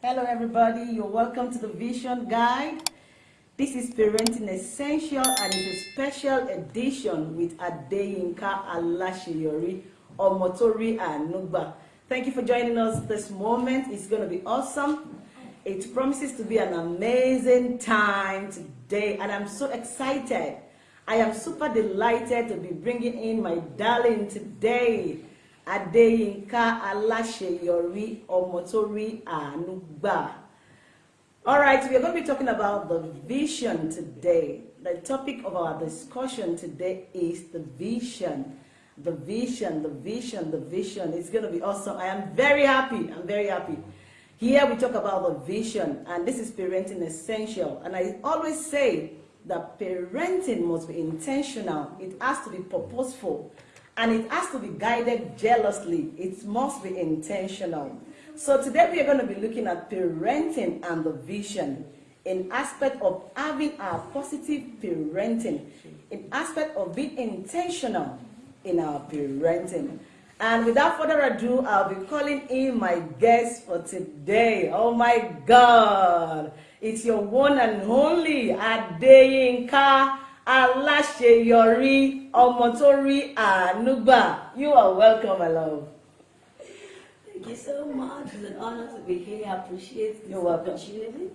Hello, everybody. You're welcome to the Vision Guide. This is Parenting Essential and it's a special edition with Adeyinka Alaseyori Omotori Anugba. Thank you for joining us this moment. It's going to be awesome. It promises to be an amazing time today, and I'm so excited. I am super delighted to be bringing in my darling today. Adeyinka Alaseyori Omotori Anugba. All right, we are going to be talking about the vision today. The topic of our discussion today is the vision. The vision, the vision, the vision. It's going to be awesome. I am very happy. I'm very happy. Here we talk about the vision, and this is parenting essential. And I always say that parenting must be intentional. It has to be purposeful and it has to be guided jealously. It must be intentional. So today we are going to be looking at parenting and the vision in aspect of having our positive parenting, in aspect of being intentional in our parenting. And without further ado, I'll be calling in my guest for today. Oh my God. It's your one and only Adeyinka aláṣeyọrí ọmọ tó rí àánú gbà you are welcome my love. Thank you so much. It's an honor to be here. I appreciate this You're welcome. opportunity.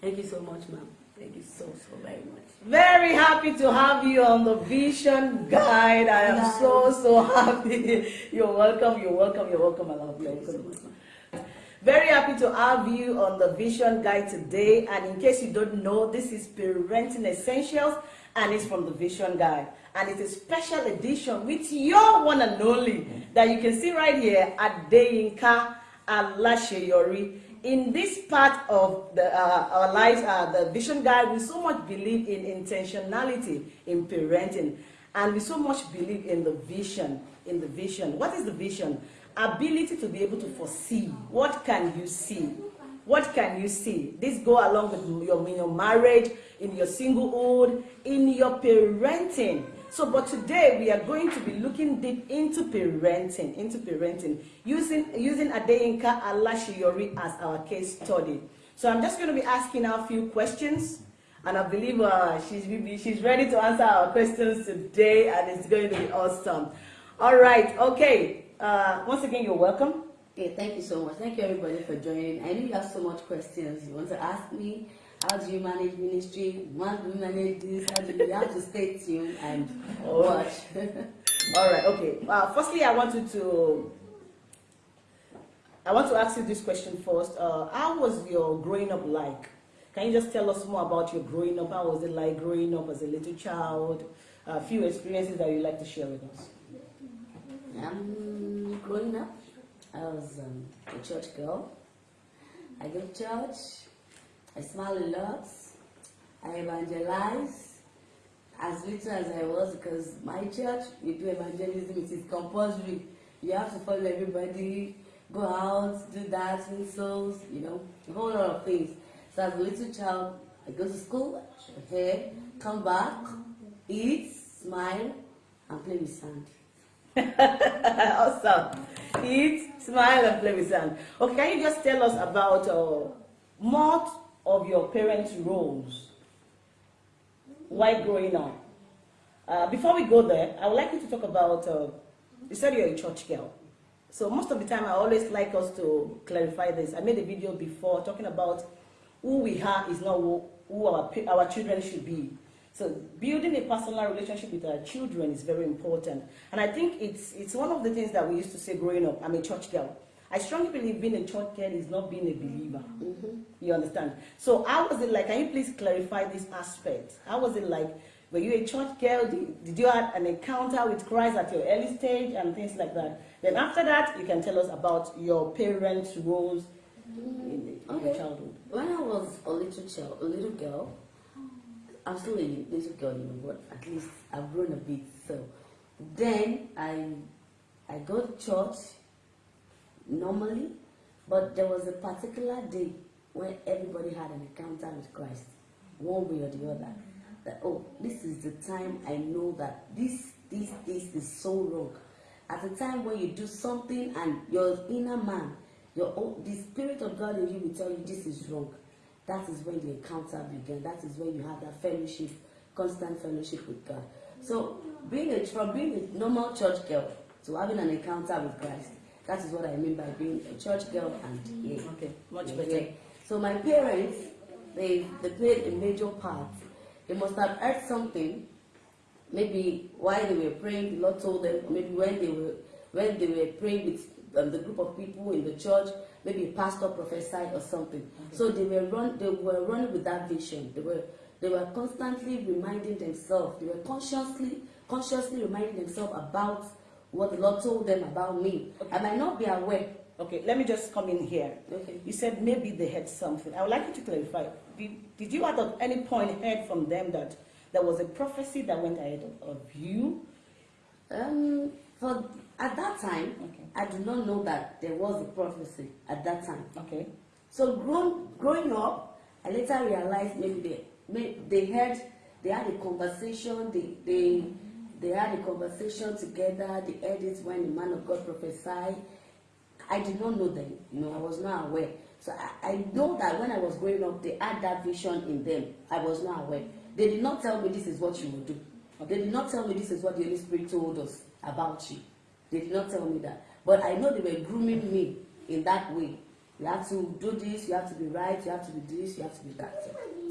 Thank you so much, ma'am. Thank you so, so very much. Very happy to have you on the Vision Guide. I am so, so happy. You're welcome, you're welcome, you're welcome, my love. You're Thank you so much. Very happy to have you on the Vision Guide today. And in case you don't know, this is Parenting Essentials and it's from the Vision Guide. And it's a special edition with your one and only that you can see right here at Deyinka Alasheyori. In this part of the, uh, our lives, uh, the Vision Guide, we so much believe in intentionality in parenting. And we so much believe in the vision, in the vision. What is the vision? Ability to be able to foresee. What can you see? What can you see? This go along with your, in your marriage, in your singlehood, in your parenting. So, but today we are going to be looking deep into parenting, into parenting, using using Adeyinka Alaseyori as our case study. So I'm just going to be asking her a few questions, and I believe uh, she's she's ready to answer our questions today, and it's going to be awesome. All right, okay. Uh, once again, you're welcome. Okay, thank you so much. Thank you everybody for joining. I know you have so much questions you want to ask me. How do you manage ministry? How do you manage this? How do you, you have to stay tuned and watch. All right, okay. Uh, firstly, I want you to, I want to ask you this question first. Uh, how was your growing up like? Can you just tell us more about your growing up? How was it like growing up as a little child? A few experiences that you'd like to share with us. um, growing up, I was um, a church girl. I go to church. I smile a lot. I evangelize as little as I was because my church, we do evangelism. It is compulsory. You have to follow everybody, go out, do that, win souls, you know, a whole lot of things. So as a little child, I go to school, here, come back, eat, smile, and play with sand. awesome. Eat, smile, and play with sand. Okay, can you just tell us about uh, more of your parents' roles while growing up? Uh, before we go there, I would like you to talk about, uh, you said you're a church girl. So most of the time, I always like us to clarify this. I made a video before talking about who we are is not who, who our, our children should be. So building a personal relationship with our children is very important. And I think it's, it's one of the things that we used to say growing up. I'm a church girl. I strongly believe being a church girl is not being a believer. Mm-hmm. You understand? So how was it like? Can you please clarify this aspect? How was it like? Were you a church girl? Did, did you have an encounter with Christ at your early stage and things like that? Then after that, you can tell us about your parents' roles mm-hmm. in, in your childhood. When I was a little child, a little girl, I'm still a little girl, you know, but at least I've grown a bit. So then I I go to church normally, but there was a particular day when everybody had an encounter with Christ, one way or the other. Mm-hmm. That oh, this is the time I know that this this this is so wrong. At the time when you do something and your inner man your own, the spirit of God in you will tell you this is wrong. That is when the encounter began. That is when you have that fellowship, constant fellowship with God. So being a, from being a normal church girl to having an encounter with Christ, that is what I mean by being a church girl and yeah. Okay, much Yeah, better. yeah. So my parents, they they played a major part. They must have heard something. Maybe while they were praying, the Lord told them. Or maybe when they were when they were praying with um, the group of people in the church, maybe a pastor prophesied or something. So they were run. They were running with that vision. They were they were constantly reminding themselves. They were consciously consciously reminding themselves about what the Lord told them about me. I might not be aware. Okay, let me just come in here. Okay. You said maybe they had something. I would like you to clarify. Did, did you at any point heard from them that there was a prophecy that went ahead of, of you? Um, for at that time, Okay. I do not know that there was a prophecy at that time. Okay. So grown, growing up, I later realized maybe they, they had, they had a conversation, they, they, they had a conversation together. They heard it when the man of God prophesied. I did not know them, you know, I was not aware. So I, I know that when I was growing up, they had that vision in them. I was not aware. They did not tell me this is what you will do. They did not tell me this is what the Holy Spirit told us about you. They did not tell me that. But I know they were grooming me in that way. You have to do this, you have to be right, you have to be this, you have to be that.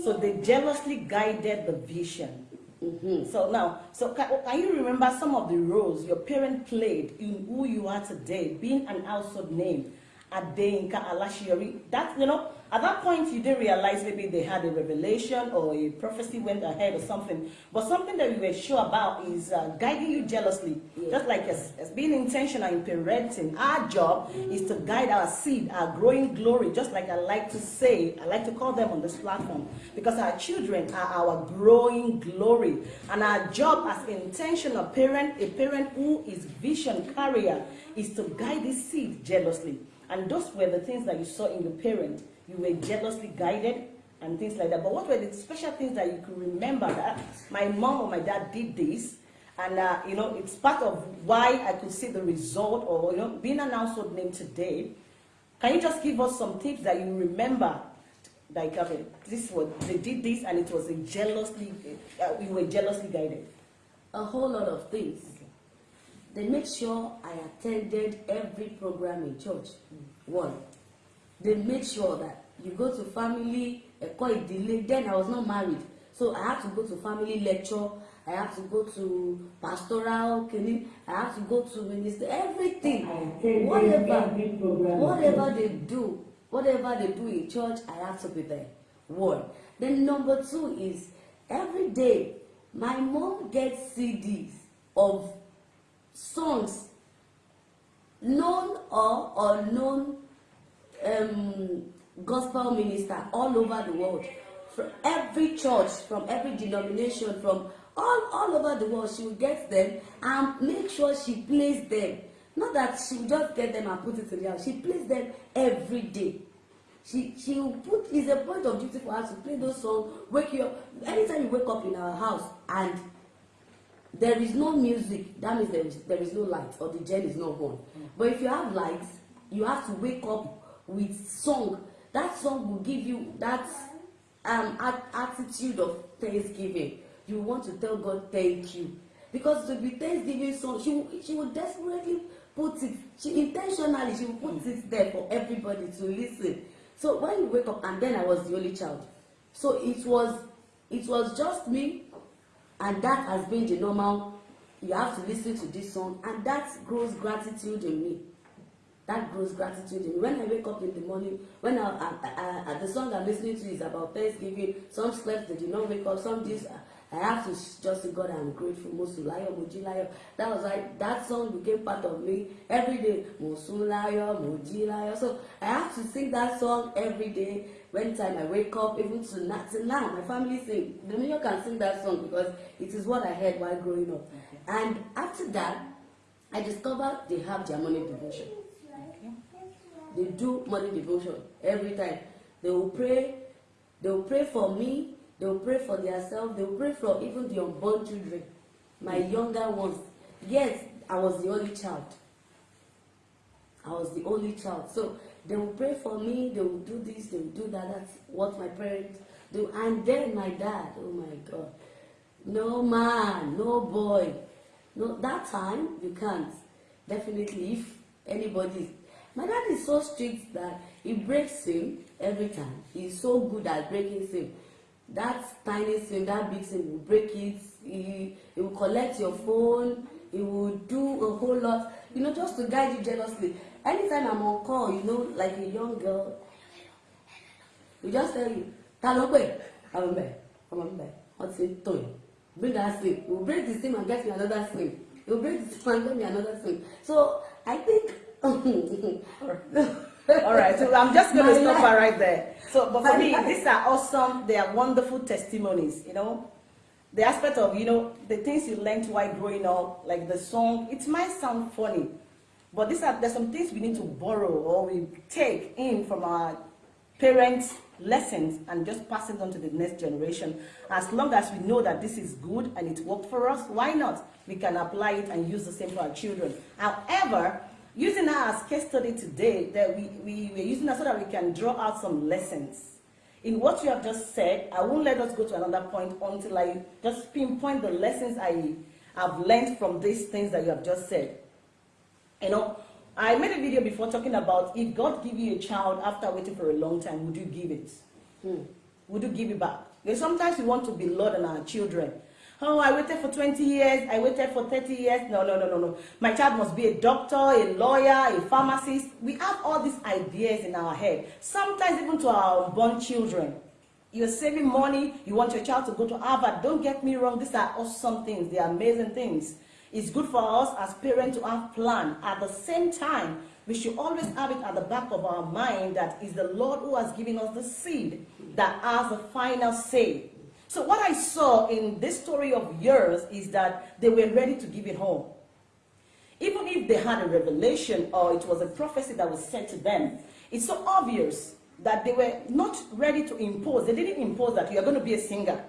So they jealously guided the vision. Mm-hmm. So now, so can, can you remember some of the roles your parent played in who you are today, being an household name, Adeyinka Alaseyori? That you know, at that point you didn't realize maybe they had a revelation or a prophecy went ahead or something. But something that you were sure about is uh, guiding you jealously, Yeah. just like as, as being intentional in parenting. Our job is to guide our seed, our growing glory. Just like I like to say, I like to call them on this platform because our children are our growing glory, and our job as intentional parent, a parent who is vision carrier, is to guide this seed jealously. And those were the things that you saw in your parent. You were jealously guided and things like that. But what were the special things that you could remember that my mom or my dad did this? And, uh, you know, it's part of why I could see the result or, you know, being an household name today. Can you just give us some tips that you remember? Like, okay, this was, they did this and it was a jealously, uh, we were jealously guided. A whole lot of things. They made sure I attended every program in church. One, they made sure that you go to family ẹ̀kọ́ ìdílé then I was not married. So I had to go to family lecture I have to go to pastoral clinic I have to go to minister everything. Whatever whatever they do whatever they do in church I have to be there. One then number two is every day my mom gets CDs of songs known or unknown um, gospel minister all over the world. From every church from every denomination from all all over the world she will get them and make sure she plays them. Not that she will just get them and put it in the house. She plays them every day. She she will put it's a point of duty for her to play those songs wake you up. Anytime you wake up in our house and there is no music that means there is there is no light or the gen is not on. But if you have lights you have to wake up with song. That song will give you that um at attitude of thanksgiving. You want to tell god thank you. Because to be thanksgiving song she she will desperately put it she intentionally she will put it there for everybody to listen. So when you wake up and then i was the only child. So it was it was just me and that has been the normal. You have to listen to this song and that grows gratitude in me that grows gratitude in me. When i wake up in the morning when i i i, the song i'm listening to is about thanksgiving. Some slept they did not wake up. Some days i, have to just say god i'm grateful. Mosulayo mojilayo that was why that song became part of me every day. Mosulayo mojilayo so i have to sing that song every day. When time i wake up even to now till now my family sing. Dominion can sing that song because it is what i heard while growing up. And after that i discovered they have their morning devotion they do morning devotion every time they will pray they will pray for me they will pray for themselves they will pray for even the unborn children my younger ones yes i was the only child i was the only child so they will pray for me, they will do this, they will do that. That's what my parents do. And then my dad, oh my God, no man, no boy, no. That time you can't. Definitely, if anybody, my dad is so strict that he breaks him every time. He's so good at breaking him. That tiny thing, that big thing will break it. He, he will collect your phone. He will do a whole lot, you know, just to guide you jealously. Anytime I'm on call, you know, like a young girl, he just tell you, ta ló pè? Ọmọ mbẹ, ọmọ mbẹ, wọ́n ti tó. Bring that sim. He will break the sim and get me another sim. He will break the sim and get me another sim. So I think. All right, so I'm just going to stop her right there. So, but for me, these are awesome. They are wonderful testimonies. You know, the aspect of you know the things you learned while growing up, like the song. It might sound funny, but these are there's some things we need to borrow or we take in from our parents' lessons and just pass it on to the next generation. As long as we know that this is good and it worked for us, why not? We can apply it and use the same for our children. However, using her as case study today, that we, we, we're using her so that we can draw out some lessons. In what you have just said, I won't let us go to another point until I just pinpoint the lessons I have learned from these things that you have just said. You know, I made a video before talking about if God give you a child after waiting for a long time, would you give it? Hmm. Would you give it back? Because sometimes we want to be Lord on our children. Oh, I waited for 20 years, I waited for 30 years. No, no, no, no, no. My child must be a doctor, a lawyer, a pharmacist. We have all these ideas in our head. Sometimes even to our unborn children. You're saving money, you want your child to go to Harvard. Don't get me wrong, these are awesome things, they are amazing things. It's good for us as parents to have plan. At the same time, we should always have it at the back of our mind that is the Lord who has given us the seed that has the final say. So what I saw in this story of yours is that they were ready to give it home. Even if they had a revelation or it was a prophecy that was said to them, it's so obvious that they were not ready to impose. They didn't impose that you are going to be a singer.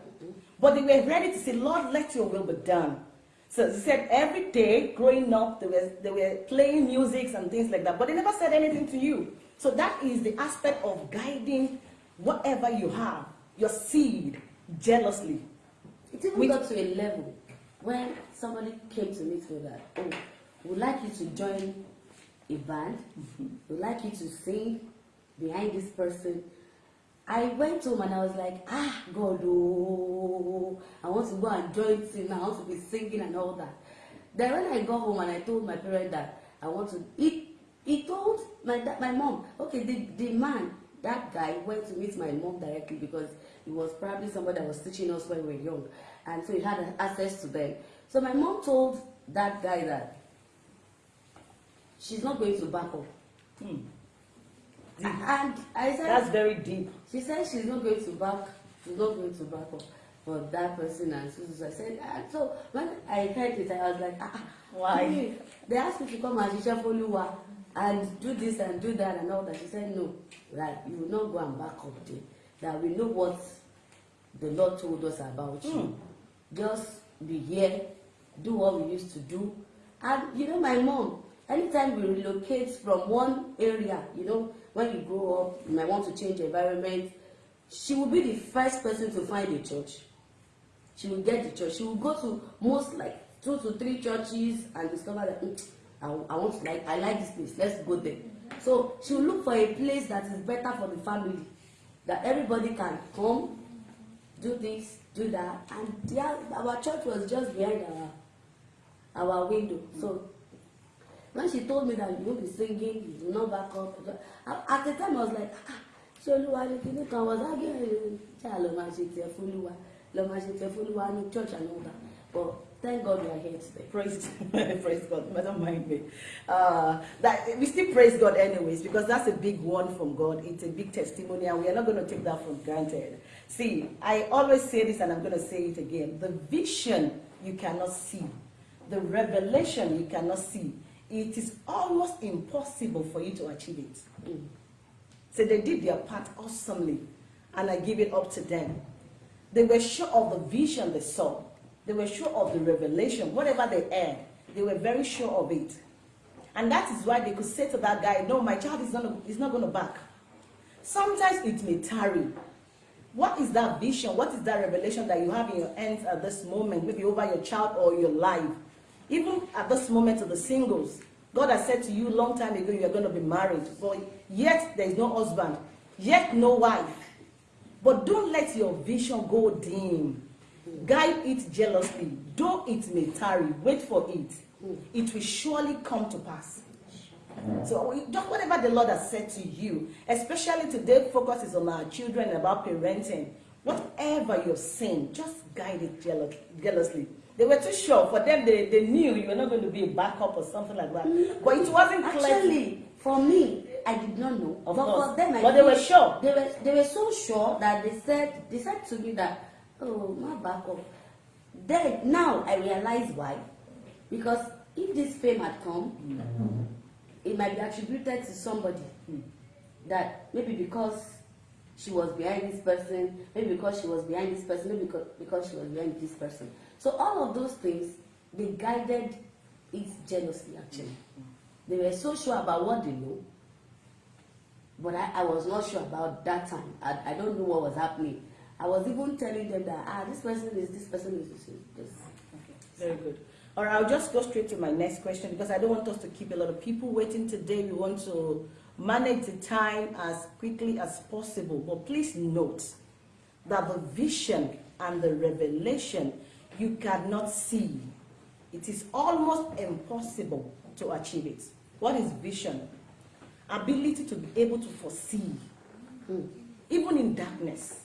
But they were ready to say, Lord, let your will be done. So they said every day growing up, they were, they were playing music and things like that, but they never said anything to you. So that is the aspect of guiding whatever you have, your seed, jealously. It even We- got to a level when somebody came to me with that, oh, we'd like you to join a band, we'd like you to sing behind this person. I went home and I was like, ah, God, oh, I want to go and join sing, I want to be singing and all that. Then when I got home and I told my parents that I want to, he, he told my, my mom, okay, the, the man, that guy went to meet my mom directly because he was probably somebody that was teaching us when we were young. And so he had access to them. So my mom told that guy that she's not going to back up. Hmm. And I said, That's very deep. she said she's not going to back, she's not going to back up for that person and so, so, so I said, ah, so when I heard it, I was like, ah, ah, Why? They asked me to come and ṣiṣẹ́ f'Olúwa and do this and do that and all that. She said, no, that you will not go and back up there. That we know what the Lord told us about you. Hmm. Just be here, do what we used to do. And you know, my mom, anytime we relocate from one area, you know, when you grow up, you might want to change environment, she will be the first person to find a church. She will get the church. She will go to most like two to three churches and discover that "Mm, I, I want like I like this place. Let's go there. So she will look for a place that is better for the family, that everybody can come, do this, do that, and yeah, our church was just behind our our window. So when she told me that you won't be singing, you will not back up. At- At the time I was like, ah, ṣé olúwa ni kíní kan was arguing ṣé àlọ́ máa ṣe tiẹ̀ fúlúwa lọ́ máa ṣe tiẹ̀ ní church and all that. But thank God we are here today. Praise, praise God. Don't mind me. Uh, that we still praise God anyways because that's a big one from God. It's a big testimony, and we are not going to take that for granted. See, I always say this, and I'm going to say it again: the vision you cannot see, the revelation you cannot see. It is almost impossible for you to achieve it. Mm. So they did their part awesomely, and I give it up to them. They were sure of the vision they saw. They were sure of the revelation, whatever they had. They were very sure of it. And that is why they could say to that guy, no, my child is not, is not going to back. Sometimes it may tarry. What is that vision? What is that revelation that you have in your hands at this moment, maybe over your child or your life? Even at this moment of the singles, God has said to you long time ago you are going to be married, but yet there is no husband, yet no wife. But don't let your vision go dim. Guide it jealously. Though it may tarry, wait for it. Hmm. It will surely come to pass. So just whatever the Lord has said to you, especially today, focus is on our children about parenting. Whatever you're saying, just guide it jealous, jealously. They were too sure. For them, they, they knew you were not going to be a backup or something like that. Mm-hmm. But it wasn't clear. Actually, for me, I did not know. Of but course. for them, I But they were sure. They were they were so sure that they said they said to me that oh my back up. Then now I realize why, because if this fame had come, mm-hmm. it might be attributed to somebody that maybe because she was behind this person, maybe because she was behind this person, maybe because, because she was behind this person. So all of those things, they guided it jealously actually. Mm-hmm. They were so sure about what they know, but I, I was not sure about that time. I, I don't know what was happening. I was even telling them that ah this person is this person is this. this. Very good. All right, I'll just go straight to my next question because I don't want us to keep a lot of people waiting today. We want to manage the time as quickly as possible. But please note that the vision and the revelation you cannot see. It is almost impossible to achieve it. What is vision? Ability to be able to foresee, even in darkness.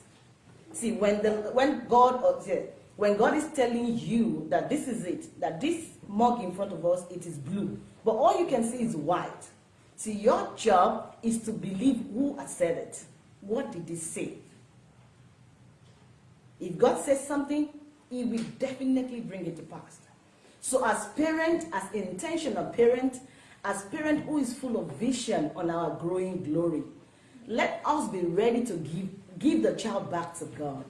See, when the when God oh, or when God is telling you that this is it, that this mug in front of us it is blue, but all you can see is white. See, your job is to believe who has said it. What did he say? If God says something, He will definitely bring it to pass. So, as parent, as intentional parent, as parent who is full of vision on our growing glory, let us be ready to give give the child back to God.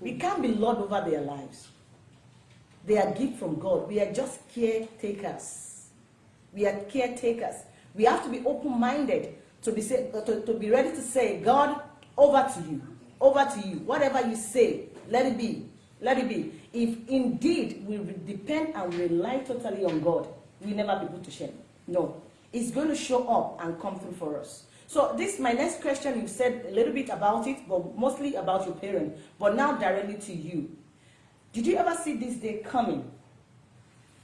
We can't be Lord over their lives. They are gift from God. We are just caretakers. We are caretakers. We have to be open-minded to be uh, to, to be ready to say, God, over to you, over to you. Whatever you say, let it be, let it be. If indeed we depend and rely totally on God, we never be put to shame. No, it's going to show up and come through for us. So this my next question. You said a little bit about it, but mostly about your parent. But now directly to you. Did you ever see this day coming?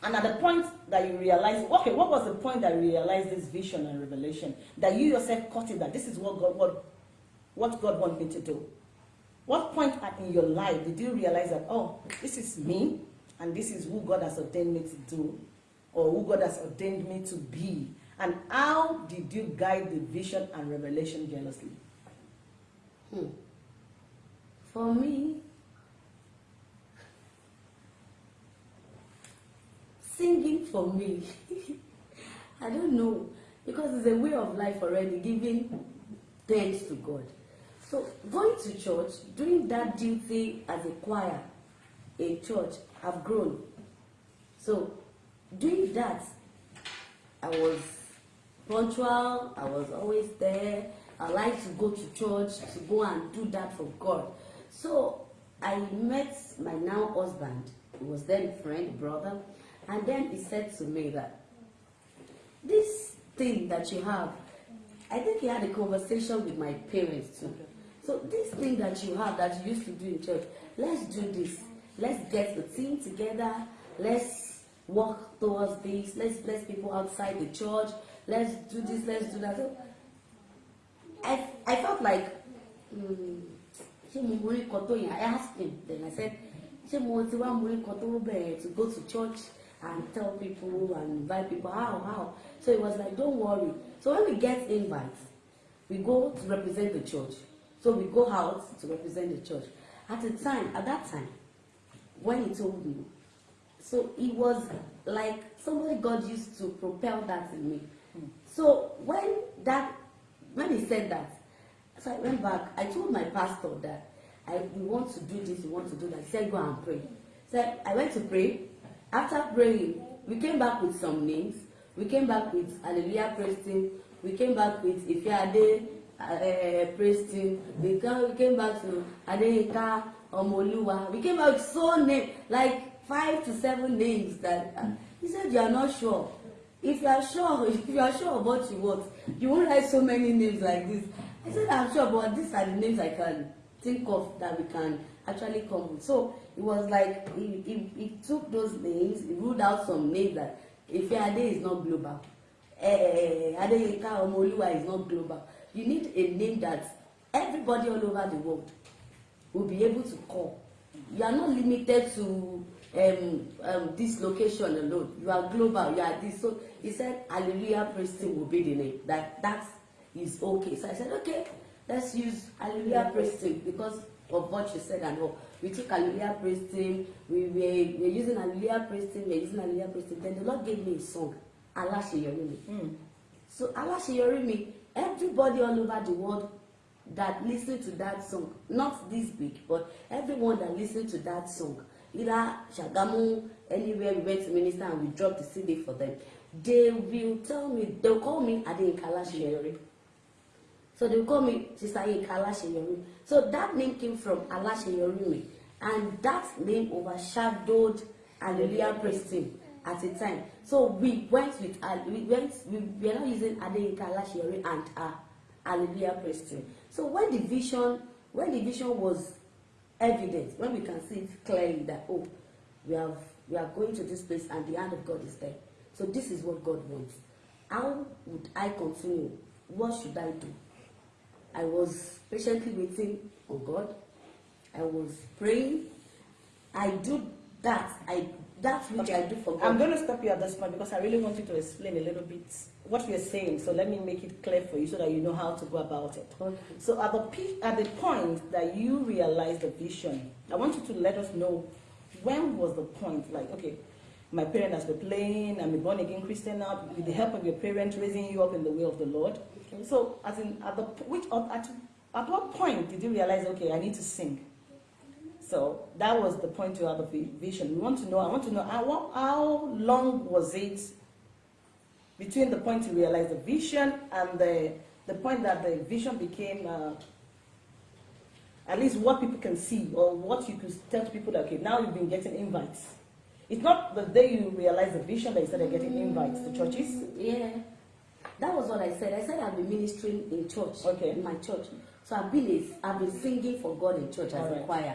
And at the point that you realize, okay, what was the point that you realized this vision and revelation? That you yourself caught it that this is what God what, what God wants me to do. What point in your life did you realize that, oh, this is me and this is who God has ordained me to do or who God has ordained me to be? And how did you guide the vision and revelation jealously? Hmm. For me, singing for me, I don't know, because it's a way of life already, giving thanks to God. So going to church, doing that duty as a choir in church, I've grown. So doing that, I was punctual, I was always there. I like to go to church, to go and do that for God. So I met my now husband, who was then friend, brother, and then he said to me that this thing that you have, I think he had a conversation with my parents too. So this thing that you have that you used to do in church, let's do this. Let's get the team together. Let's work towards this. Let's bless people outside the church. Let's do this. Let's do that. So I I felt like hmm, ṣé mo mú yẹn? I asked him then I said ṣé mo ti wá mú nǹkan tó to go to church and tell people and invite people? How how? So he was like don't worry. So when we get invites we go to represent the church. So we go out to represent the church. At the time at that time when he told me so it was like somebody God used to propel that in me so when that when he said that so I went back I told my pastor that I we want to do this we want to do that he said go and pray so I went to pray after praying we came back with some names We came back with Hallelujah Praise Team. We came back with Ifeade uh, Praise Team. We came, we came back to Adeyinka Omoluwa. We came back with so name like five to seven names that uh, he said you are not sure. If you are sure, if you are sure of what you want, you won't write so many names like this. I said I'm sure, but these are the names I can think of that we can actually come with. So it was like he, he, he took those names, he ruled out some names that Ifeade is not global. Eh, Adeyinka Omoluwa is not global. You need a name that everybody all over the world will be able to call. You are not limited to um, um, this location alone. You are global. You are this. So he said, Hallelujah Praise Team will be the name. That that is okay. So I said, okay, let's use Hallelujah Praise Team because of what you said and all. We took Hallelujah Praise Team. We were we we're using Hallelujah Praise Team. We're using Hallelujah Praise Team. Then the Lord gave me a song, Alaseyori Mi. Mm. So Alaseyori Mi, everybody all over the world that listen to that song, not this big, but everyone that listen to that song, either Shagamu, anywhere we went to minister and we dropped the CD for them, they will tell me, they'll call me Adeyinka Alaseyori. So they'll call me Sister Yinka Alaseyori. So that name came from Alaseyori Mi, and that name overshadowed Hallelujah Praise Team at the time. So we went with, uh, we went, we, we are not using Adeyinka Alaseyori and uh, Hallelujah Praise Team. So when the vision, when the vision was evident, when we can see it clearly that oh, we have we are going to this place and the hand of God is there. So this is what God wants. How would I continue? What should I do? I was patiently waiting on God. I was praying. I do that. I that which I do for God. I'm going to stop you at this point because I really want you to explain a little bit what you're saying. So let me make it clear for you so that you know how to go about it. Okay. So at the at the point that you realize the vision, I want you to let us know when was the point. Like, okay, my parents were playing. I'm a born again Christian now. With the help of your parents raising you up in the way of the Lord. Okay. So, as in at the which at at what point did you realize? Okay, I need to sing. So that was the point you had the vision. We want to know. I want to know how, how long was it between the point you realized the vision and the the point that the vision became uh, at least what people can see or what you could tell to people that okay now you've been getting invites. It's not the day you realize the vision that you started getting invites to churches. Yeah. That was what I said. I said I've been ministering in church, Okay. in my church. So I've been a, I've been singing for God in church as a choir.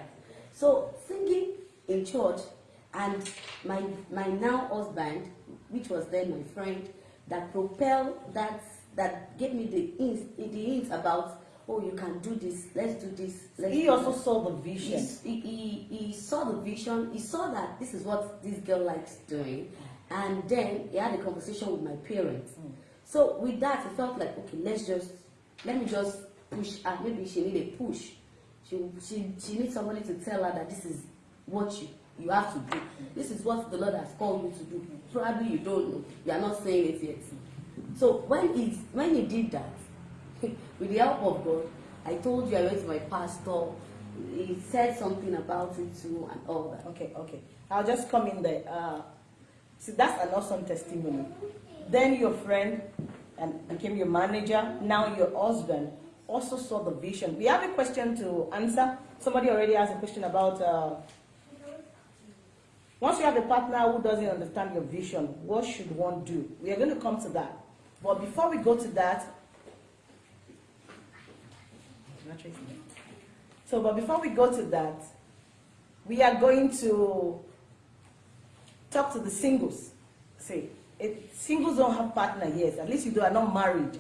So singing in church, and my my now husband, which was then my friend, that propelled that that gave me the hints, the hints about oh you can do this, let's do this. Let's He do also that." saw the vision. He, he, he saw the vision, he saw that this is what this girl likes doing, and then he had a conversation with my parents. Hmm. So with that, he felt like, okay, let's just, let me just push her. Maybe she need a push. She, she, she needs somebody to tell her that this is what you, you have to do. This is what the Lord has called you to do. Probably you don't know. You are not saying it yet. So when he, when he did that, with the help of God, I told you I went to my pastor. He said something about it too and all that. Okay, okay. I'll just come in there. Uh, see, that's an awesome testimony. Then your friend and became your manager. Now your husband also saw the vision. We have a question to answer. Somebody already asked a question about. Uh, once you have a partner who doesn't understand your vision, what should one do? We are going to come to that. But before we go to that, so but before we go to that, we are going to talk to the singles. See, singles don't have partner yet, at least you do are not married.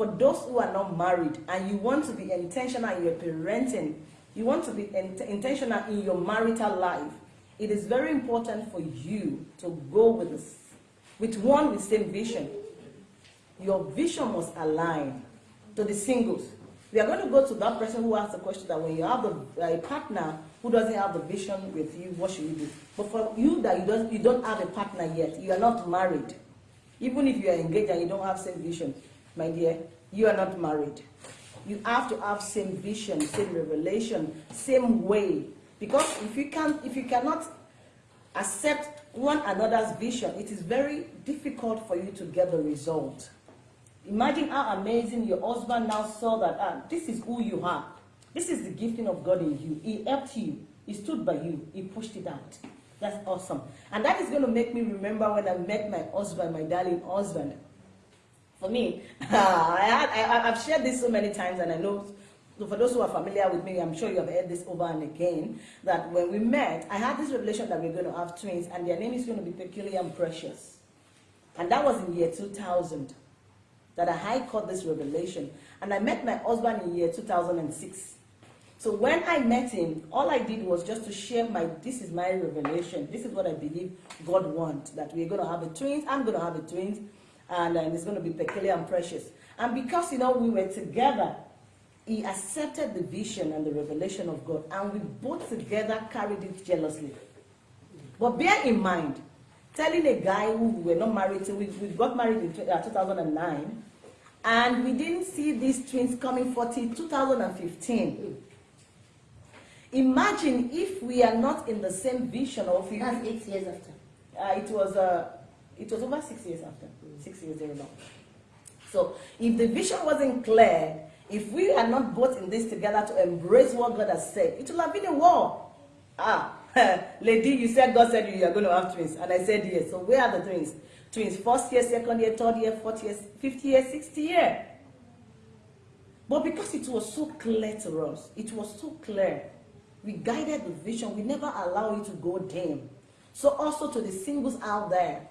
For those who are not married and you want to be intentional in your parenting, you want to be int- intentional in your marital life, it is very important for you to go with this, with one with same vision. Your vision must align to the singles. We are going to go to that person who asked the question that when you have the, a partner who doesn't have the vision with you, what should you do? But for you that you don't, you don't have a partner yet, you are not married. Even if you are engaged and you don't have same vision, my dear, you are not married. You have to have same vision, same revelation, same way. Because if you can, if you cannot accept one another's vision, it is very difficult for you to get the result. Imagine how amazing your husband now saw that ah, this is who you are. This is the gifting of God in you. He helped you. He stood by you. He pushed it out. That's awesome. And that is going to make me remember when I met my husband, my darling husband. For me, I I've shared this so many times, and I know for those who are familiar with me, I'm sure you have heard this over and again, that when we met, I had this revelation that we're going to have twins, and their name is going to be Peculiar and Precious. And that was in year 2000 that I high caught this revelation. And I met my husband in year 2006. So when I met him, all I did was just to share my, this is my revelation. This is what I believe God wants, that we're going to have a twins. I'm going to have a twins, and uh, it's going to be peculiar and precious. And because, you know, we were together, he accepted the vision and the revelation of God, and we both together carried it jealously. But bear in mind, telling a guy who we were not married to, we, we got married in 2009, and we didn't see these twins coming 40 2015. Imagine if we are not in the same vision we, That's eight years after. uh, it was uh, it was over six years after, six years now. So if the vision wasn't clear, if we are not both in this together to embrace what God has said, it will have been a war. Ah, lady, you said God said you are going to have twins, and I said yes. So where are the twins? Twins, first year, second year, third year, fourth year, fifth year, sixth year. But because it was so clear to us, it was so clear, we guided the vision. We never allow it to go dim. So also to the singles out there,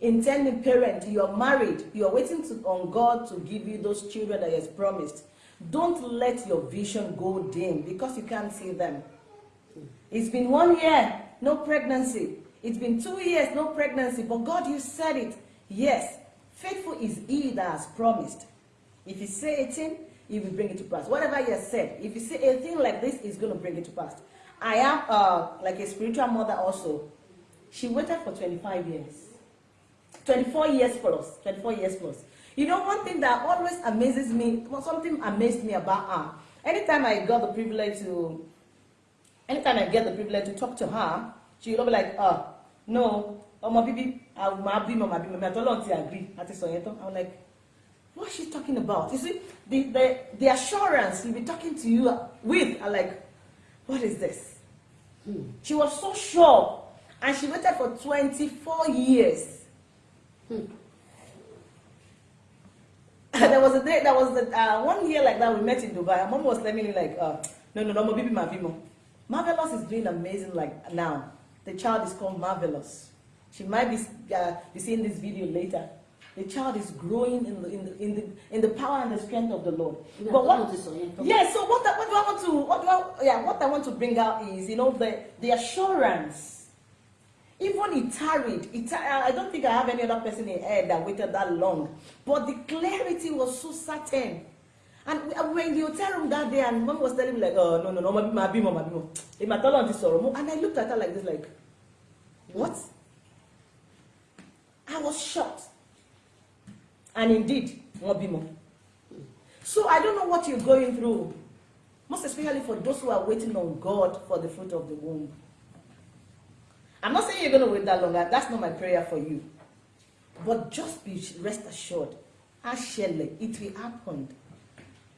intending parent, you are married, you are waiting to, on God to give you those children that He has promised. Don't let your vision go dim because you can't see them. It's been one year, no pregnancy. It's been two years, no pregnancy. But God, you said it. Yes, faithful is He that has promised. If you say a thing, He will bring it to pass. Whatever He has said, if you say a thing like this, He's going to bring it to pass. I am uh, like a spiritual mother also. She waited for 25 years. 24 years plus, 24 years plus. You know, one thing that always amazes me, something amazed me about her. Anytime I got the privilege to, anytime I get the privilege to talk to her, she'll be like, oh, no, ọmọ bíbí, máa bímọ, máa bímọ, mi àtọ́lọ́run ti agree, àti sọ yẹn tán. I'm like, what is she talking about? You see, the, the, the assurance he'll be talking to you with, I'm like, what is this? Hmm. She was so sure, and she waited for 24 years. Hmm. there was a day, there was a, uh, one year like that we met in Dubai. Mom was telling me like, uh, no, no, no, my baby, my baby. Marvelous is doing amazing like now. The child is called Marvelous. She might be, uh, be seeing this video later. The child is growing in the, in the, in the, in the power and the strength of the Lord. Yeah, But what, don't want to say it. yeah, so what, what do I want to, what do I, yeah, what I want to bring out is, you know, the, the assurance. Even it tarried, it, tar- I don't think I have any other person in here that waited that long. But the clarity was so certain. And we, we were in the hotel room that day, and mom was telling me like, oh no no no, my baby, my baby, my baby, sorrow. And I looked at her like this, like, what? I was shocked. And indeed, mo bímọ. So I don't know what you're going through, most especially for those who are waiting on God for the fruit of the womb. I'm not saying you're going to wait that long. That's not my prayer for you. But just be rest assured, Ashele, it will happen.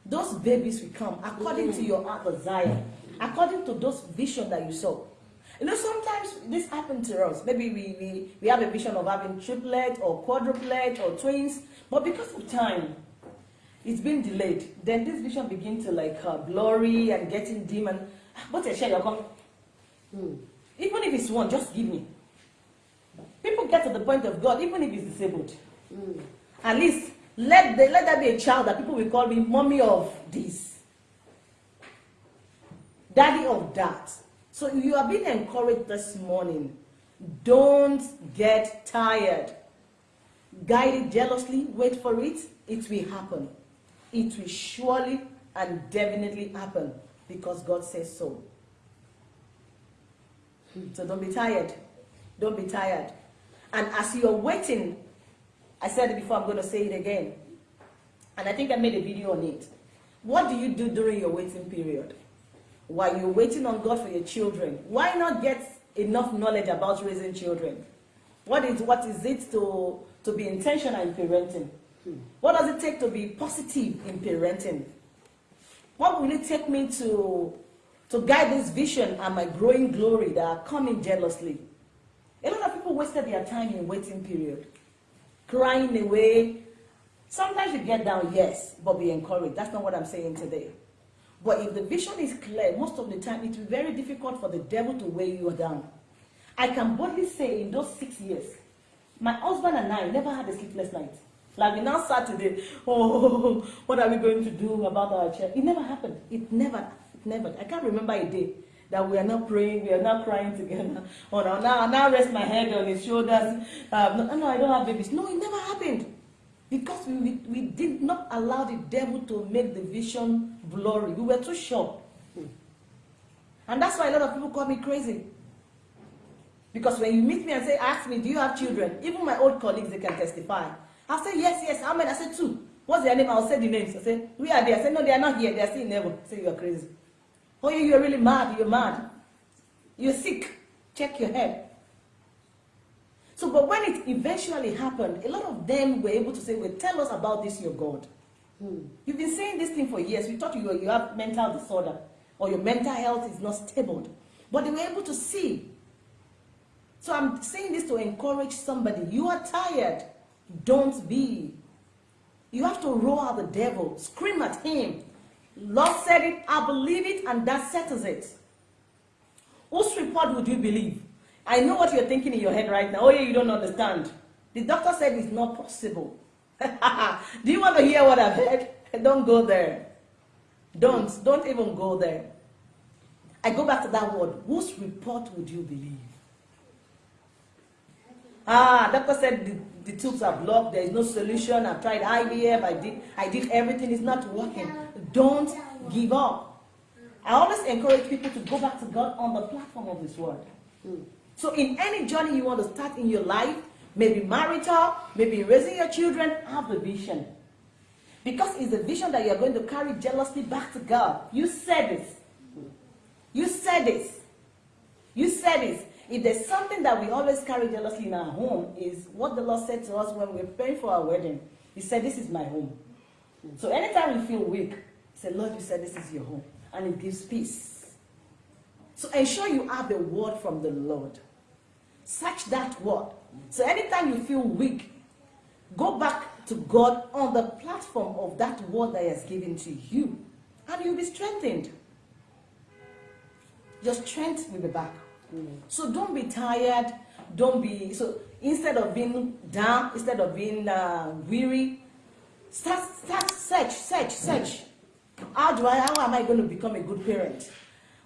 Those babies will come according to your heart desire, according to those vision that you saw. You know, sometimes this happens to us. Maybe we, we, we have a vision of having triplet or quadruplet or twins, but because of time, it's been delayed. Then this vision begins to like uh, blurry and getting dim and but share come. Hmm. Even if it's one, just give me. People get to the point of God, even if it's disabled. Hmm. At least let the, let there be a child that people will call me mommy of this, daddy of that. So you are being encouraged this morning. Don't get tired. Guide it jealously, wait for it, it will happen. It will surely and definitely happen because God says so. So don't be tired. Don't be tired. And as you're waiting, I said it before, I'm going to say it again. And I think I made a video on it. What do you do during your waiting period? While you're waiting on God for your children, why not get enough knowledge about raising children? What is, what is it to, to be intentional in parenting? What does it take to be positive in parenting? What will it take me to, to guide this vision and my growing glory that are coming jealously? A lot of people wasted their time in waiting period, crying away. Sometimes you get down, yes, but be encouraged. That's not what I'm saying today. But if the vision is clear, most of the time it will be very difficult for the devil to weigh you down. I can boldly say in those six years, my husband and I never had a sleepless night. Like we now sat today, oh, what are we going to do about our child? It never happened. It never, never. I can't remember a day that we are not praying, we are not crying together. Oh, now, now, now rest my head on his shoulders. Um, no, no, I don't have babies. No, it never happened. Because we, we, we did not allow the devil to make the vision blurry. We were too sure. And that's why a lot of people call me crazy. Because when you meet me and say, ask me, do you have children? Even my old colleagues, they can testify. I'll say, yes, yes. How many? I said, two. What's their name? I'll say the names. I say, we are there. I say, no, they are not here. They are still in heaven. I say, you are crazy. Oh, you, you're really mad. You're mad. You're sick. Check your head. So, but when it eventually happened, a lot of them were able to say, well, tell us about this, your God. Hmm. You've been saying this thing for years. We thought you, you have mental disorder or your mental health is not stable. But they were able to see. So I'm saying this to encourage somebody. You are tired. Don't be. You have to roar at the devil. Scream at him. Lord said it, I believe it, and that settles it. Whose report would you believe? I know what you're thinking in your head right now. Oh, yeah, you don't understand. The doctor said it's not possible. Do you want to hear what I've heard? Don't go there. Don't. Don't even go there. I go back to that word. Whose report would you believe? Ah, doctor said the, the tubes are blocked. There is no solution. I've tried IVF. I did, I did everything. It's not working. Don't give up. I always encourage people to go back to God on the platform of this word. So in any journey you want to start in your life, maybe marital, maybe raising your children, have a vision. Because it's a vision that you're going to carry jealously back to God. You said this. You said this. You said this. If there's something that we always carry jealously in our home is what the Lord said to us when we were praying for our wedding. He said, this is my home. So anytime you feel weak, say, Lord, you said this is your home. And it gives peace. So ensure you have the word from the Lord. Search that word. So anytime you feel weak, go back to God on the platform of that word that He has given to you. And you'll be strengthened. Your strength will be back. Mm. So don't be tired. Don't be, so instead of being down, instead of being uh, weary, start, start, search, search, search. How do I, how am I going to become a good parent?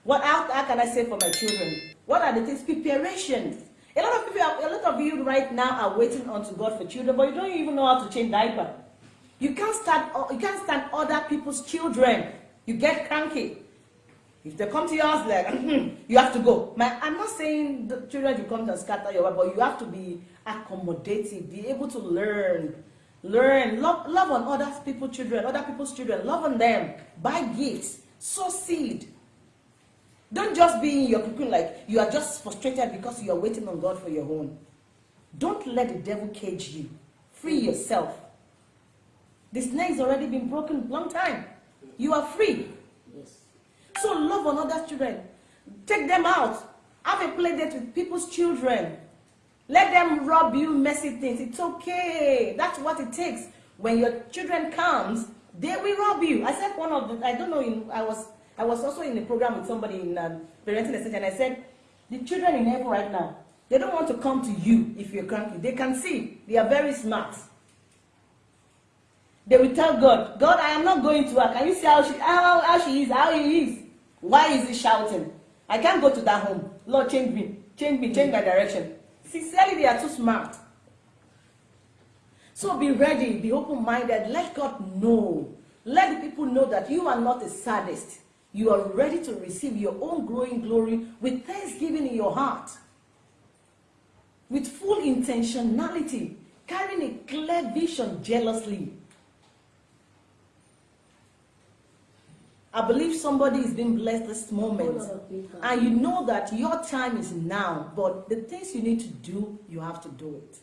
What, how, how can I say for my children? What are the things? Preparation. A lot of people, a lot of you right now are waiting unto God for children, but you don't even know how to change diaper. You can't stand, you can't stand other people's children. You get cranky. If they come to your house like, you have to go. My, I'm not saying the children you come to scatter your wife, but you have to be accommodative, be able to learn. Learn, love, love on other people's children, other people's children, love on them, buy gifts, sow seed. Don't just be in your cocoon like you are just frustrated because you are waiting on God for your own. Don't let the devil cage you. Free yourself. The snake has already been broken long time. You are free. Yes. So love on other children. Take them out. Have a play date with people's children. Let them rob you messy things. It's okay. That's what it takes. When your children comes, they will rob you. I said one of the, I don't know, in, I was I was also in a program with somebody in um, parenting essential, and I said, the children in heaven right now, they don't want to come to you if you're cranky. They can see. They are very smart. They will tell God, God, I am not going to her. Can you see how she, how, how she is, how he is? Why is he shouting? I can't go to that home. Lord, change me. Change me. Change my direction. Sincerely, they are too smart. So be ready. Be open-minded. Let God know. Let the people know that you are not a sadist. You are ready to receive your own growing glory with thanksgiving in your heart. With full intentionality. Carrying a clear vision jealously. I believe somebody is being blessed this moment. Oh, people. And you know that your time is now, but the things you need to do, you have to do it.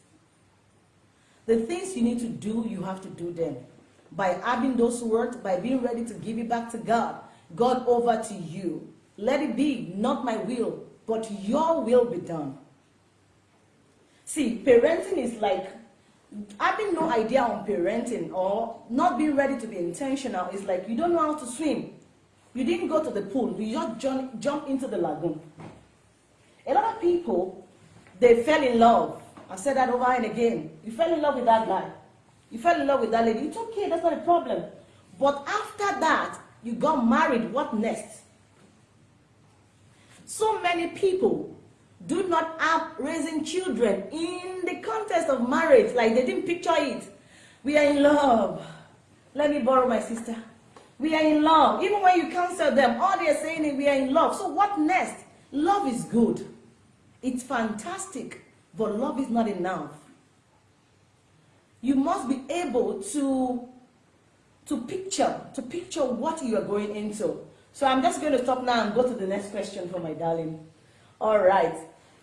The things you need to do, you have to do them. By having those words, by being ready to give it back to God, God over to you. Let it be, not my will, but your will be done. See, parenting is like having no idea on parenting or not being ready to be intentional is like you don't know how to swim. You didn't go to the pool, you just jump, jump into the lagoon. A lot of people, they fell in love. I said that over and again. You fell in love with that guy. You fell in love with that lady. It's okay, that's not a problem. But after that, you got married. What next? So many people do not have raising children in the context of marriage. Like they didn't picture it. We are in love. Let me borrow my sister. We are in love. Even when you counsel them, all they are saying is we are in love. So what next? Love is good. It's fantastic. But love is not enough. You must be able to, to picture, to picture what you are going into. So I'm just going to stop now and go to the next question for my darling. All right.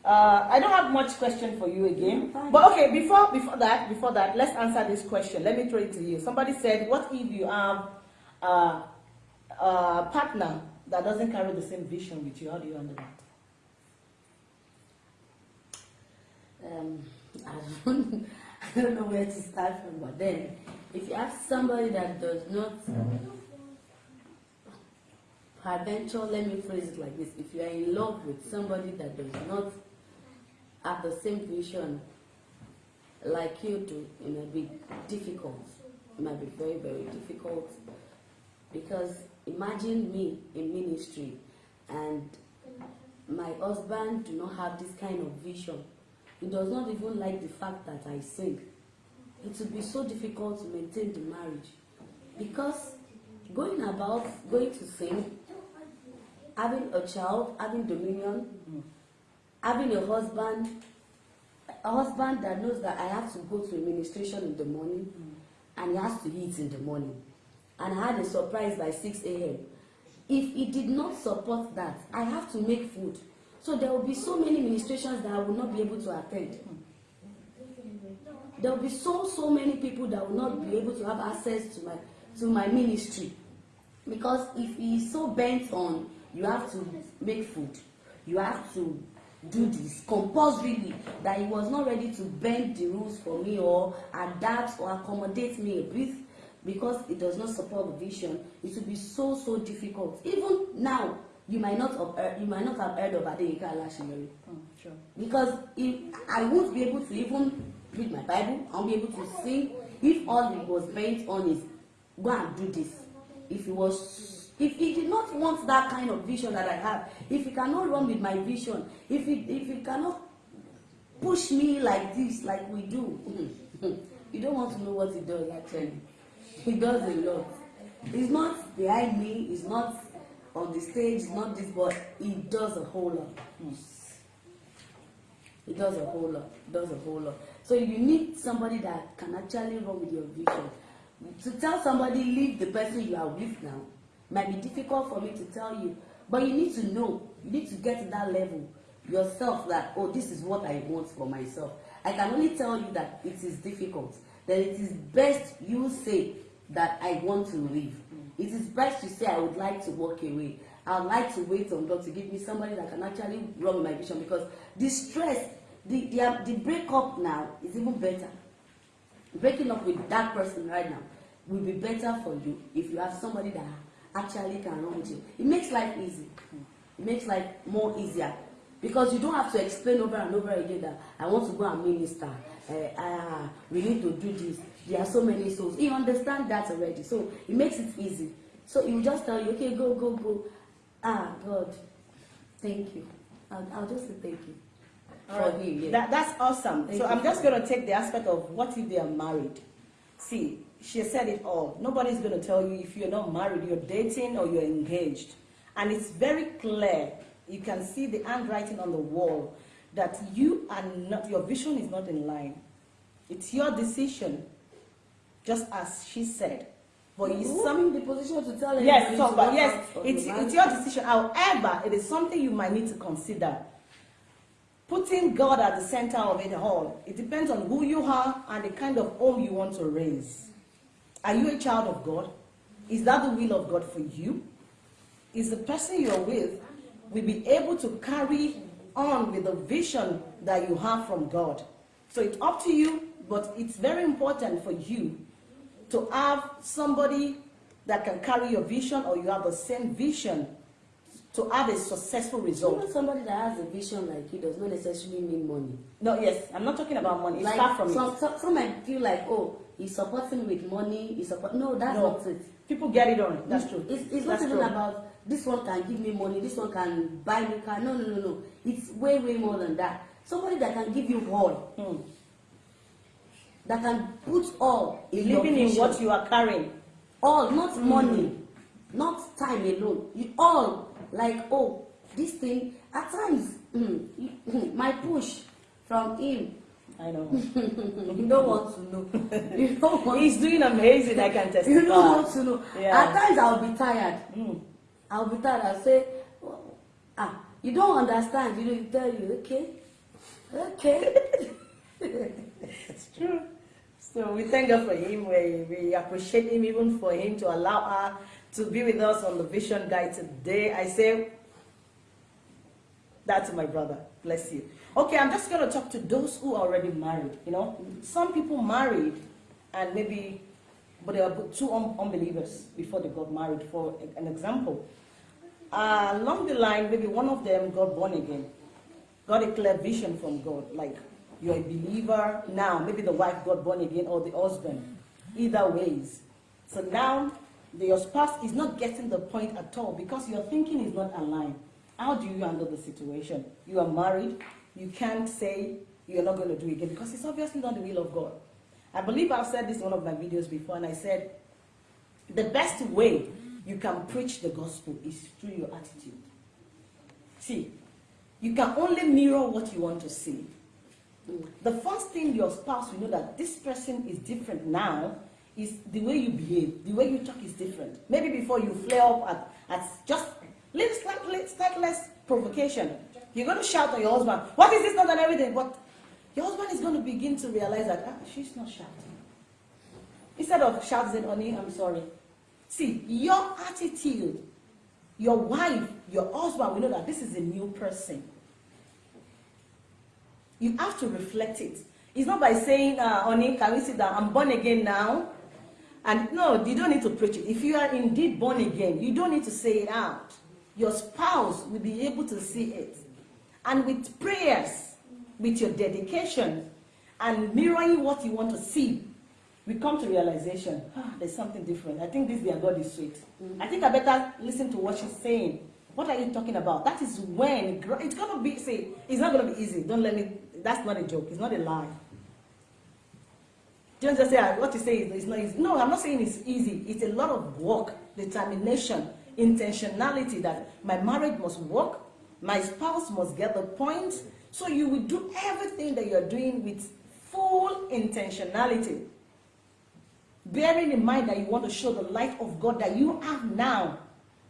Uh, I don't have much question for you again. But okay, before before that, before that, let's answer this question. Let me throw it to you. Somebody said, what if you have a partner that doesn't carry the same vision with you? How do you handle that? um, I don't, I don't know where to start from, but then if you have somebody that does not, peradventure, let me phrase it like this: if you are in love with somebody that does not have the same vision like you do, it might be difficult. It might be very, very difficult because imagine me in ministry and my husband do not have this kind of vision he does not even like the fact that I sing. It would be so difficult to maintain the marriage because going about, going to sing, having a child, having dominion, having a husband, a husband that knows that I have to go to administration in the morning and he has to eat in the morning. And had a surprise by 6 a.m. If he did not support that, I have to make food. So there will be so many ministrations that I will not be able to attend. There will be so so many people that will not be able to have access to my to my ministry. Because if he is so bent on you have to make food, you have to do this compulsorily that he was not ready to bend the rules for me or adapt or accommodate me a bit because it does not support the vision, it will be so so difficult. Even now, you might not have heard, you might not have heard of Adeyinka Alaseyori Mm, sure. because if I won't be able to even read my Bible, I won't be able to sing if all he was bent on is go and do this. If he was, if he did not want that kind of vision that I have, if he cannot run with my vision, if he if he cannot push me like this, like we do, you don't want to know what he does actually. He does a lot. He's not behind me. He's not on the stage. He's not this, but he does a whole lot. He does a whole lot. Does a whole lot. So you need somebody that can actually run with your vision. To tell somebody leave the person you are with now might be difficult for me to tell you, but you need to know. You need to get to that level yourself that oh this is what I want for myself. I can only tell you that it is difficult. That it is best you say that I want to leave. It is best you say I would like to walk away. I would like to wait on God to give me somebody that can actually run my vision because the stress, the, the, the breakup now is even better. Breaking up with that person right now will be better for you if you have somebody that actually can run with you. It makes life easy. It makes life more easier because you don't have to explain over and over again that I want to go and minister. Uh, uh, we need to do this. There are so many souls. You understand that already, so it makes it easy. So he will just tell you, okay, go, go, go. Ah, God, thank you. I'll, I'll just say thank you. All For right. him, yeah. That, that's awesome. Thank so. I'm just going to take the aspect of what if they are married. See, she said it all. Nobody's going to tell you if you're not married, you're dating or you're engaged. And it's very clear. You can see the handwriting on the wall that you are not, your vision is not in line. It's your decision, just as she said. But Who some in the position to tell yes, so, to but walk yes, it's it's your decision. However, it is something you might need to consider. Putting God at the center of it all. It depends on who you are and the kind of home you want to raise. Are you a child of God? Is that the will of God for you? Is the person you're with will be able to carry on with the vision that you have from God? So it's up to you, but it's very important for you to have somebody that can carry your vision or you have the same vision to have a successful result. Somebody that has a vision like you does not necessarily mean money. No, yes, I'm not talking about money. It's like far from some, it. some, some might feel like, oh, he's supporting with money. He support. No, that's No. not it. People get it on. That's true. It's, it's That's not even true. about this one can give me money, this one can buy me car. No, no, no, no. It's way, way more than that. Somebody that can give you all, Hmm. that can put all in your Believing in what you are carrying. all not Mm. money not time alone you all like oh this thing at times mm, mm, my push from him I know. you don't want to know you don't want He's doing amazing, I can testify. you don't want to know Yeah. at times i'll be tired Mm. I'll be tired i'll say ah you don't understand you know you tell you okay okay It's true. So we thank God for him. We, we appreciate him even for him to allow her to be with us on the Vision Guide today. I say that to my brother. Bless you. Okay, I'm just going to talk to those who are already married. You know, some people married and maybe, but they are two un- unbelievers before they got married. For an example, uh, along the line, maybe one of them got born again, got a clear vision from God, like you're a believer now. Maybe the wife got born again or the husband. Either ways. So now your spouse is not getting the point at all because your thinking is not aligned. How do you handle the situation? You are married. You can't say you're not going to do it again because it's obviously not the will of God. I believe I've said this in one of my videos before, and I said the best way you can preach the gospel is through your attitude. See, you can only mirror what you want to see. The first thing your spouse will know that this person is different now is the way you behave, the way you talk is different. Maybe before you flare up at, at just little slightly, slight less provocation, you're going to shout at your husband, what is this not and everything? But your husband is going to begin to realize that ah, she's not shouting. Instead of shouting, honey, I'm sorry. See, your attitude, your wife, your husband we know that this is a new person. You have to reflect it. It's not by saying, uh, honey, can we sit down? I'm born again now. And no, you don't need to preach it. If you are indeed born again, you don't need to say it out. Your spouse will be able to see it. And with prayers, with your dedication, and mirroring what you want to see, we come to realization, ah, there's something different. I think this their God is sweet. I think I better listen to what she's saying. What are you talking about? That is when it's gonna be. Say, it's not gonna be easy. Don't let me. That's not a joke. It's not a lie. Don't just say ah, what you say is it's not easy. No, I'm not saying it's easy. It's a lot of work, determination, intentionality. That my marriage must work. My spouse must get the point. So you will do everything that you're doing with full intentionality bearing in mind that you want to show the light of God that you have now.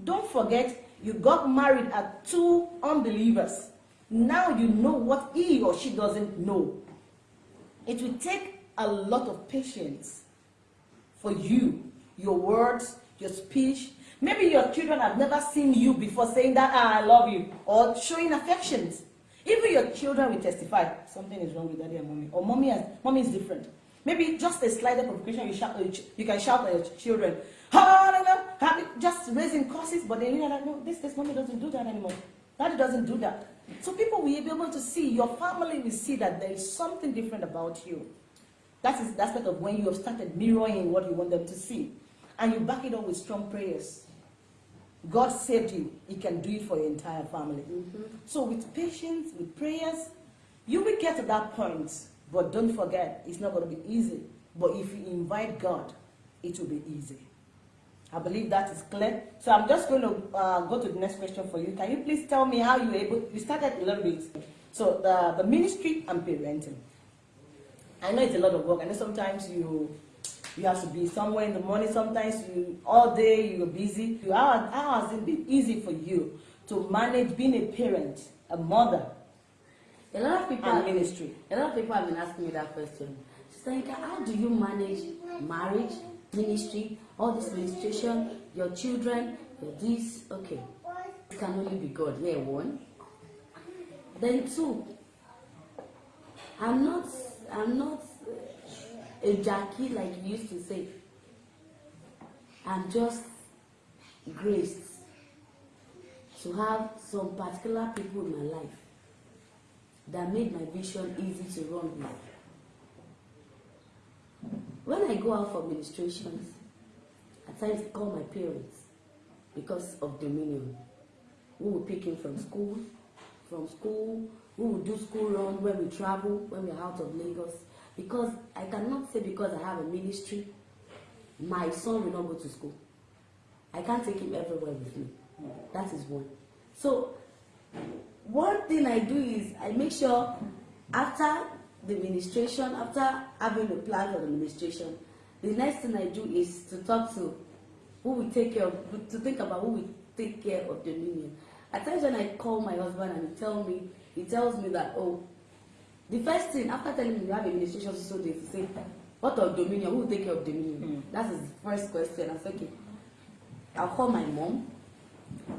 Don't forget, you got married at two unbelievers. Now you know what he or she doesn't know. It will take a lot of patience for you, your words, your speech. Maybe your children have never seen you before saying that, ah, I love you, or showing affections. Even your children will testify, something is wrong with daddy and mommy, or mommy, has, mommy is different. Maybe just a slight provocation, you, shout, you can shout at your children, just raising curses, but they realize, no, this, this mommy doesn't do that anymore. Daddy doesn't do that. So people will be able to see, your family will see that there is something different about you. That is the aspect of when you have started mirroring what you want them to see. And you back it up with strong prayers. God saved you. He can do it for your entire family. So with patience, with prayers, you will get to that point. But don't forget, it's not going to be easy. But if you invite God, it will be easy. I believe that is clear. So I'm just going to uh, go to the next question for you. Can you please tell me how you were able, you started a little bit. So the, the ministry and parenting. I know it's a lot of work. I know sometimes you you have to be somewhere in the morning. Sometimes you all day you're busy. You, how, how has it been easy for you to manage being a parent, a mother, A lot of people and ministry? A lot of people have been asking me that question. Sister how do you manage marriage, ministry, all this administration, your children, your this? Okay, it can only be God. Yeah, one. Then two, I'm not, I'm not a Jackie like you used to say. I'm just graced to have some particular people in my life that made my vision easy to run with. When I go out for ministrations, at times I call my parents because of dominion. We will pick him from school, from school, we will do school run when we travel, when we're out of Lagos. Because I cannot say because I have a ministry, my son will not go to school. I can't take him everywhere with me. That is one. So one thing I do is I make sure after the ministration, after having a plan for the ministration, the next thing I do is to talk to who will take care of, to think about who will take care of the dominion. At times when I call my husband and he tell me, he tells me that, oh, the first thing after telling me you have a ministration so they say, what of dominion? Who will take care of dominion? Mm. That's his first question. I said, okay, I'll call my mom.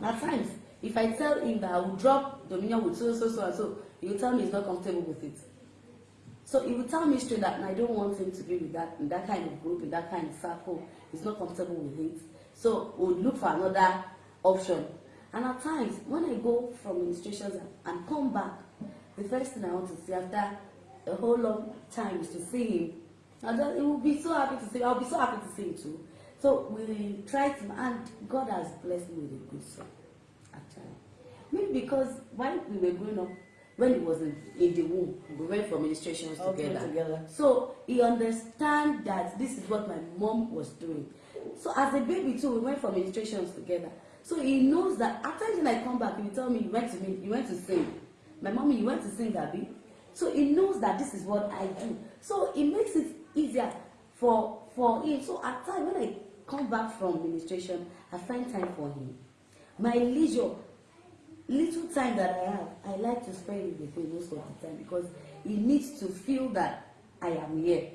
At times, if I tell him that I will drop dominion with so so so and so, he will tell me he's not comfortable with it. So he will tell me straight that I don't want him to be with that in that kind of group, in that kind of circle. He's not comfortable with it. So we'll look for another option. And at times, when I go for ministrations and, and come back, the first thing I want to see after a whole long time is to see him. And then he will be so happy to see. I'll be so happy to see him too. So we try to, and God has blessed me with a good son, actually. Maybe because when we were growing up, when he was in, in the womb, we went for ministrations together. together. So he understand that this is what my mom was doing. So as a baby too, we went for ministrations together. So he knows that after when I come back, he will tell me, you went to me, you went to sing. My mommy, you went to sing, Abby. So he knows that this is what I do. So it makes it easier for for him. So at times when I come back from ministration, I find time for him. My leisure, little time that I have, I like to spend it with him most of the time because he needs to feel that I am here.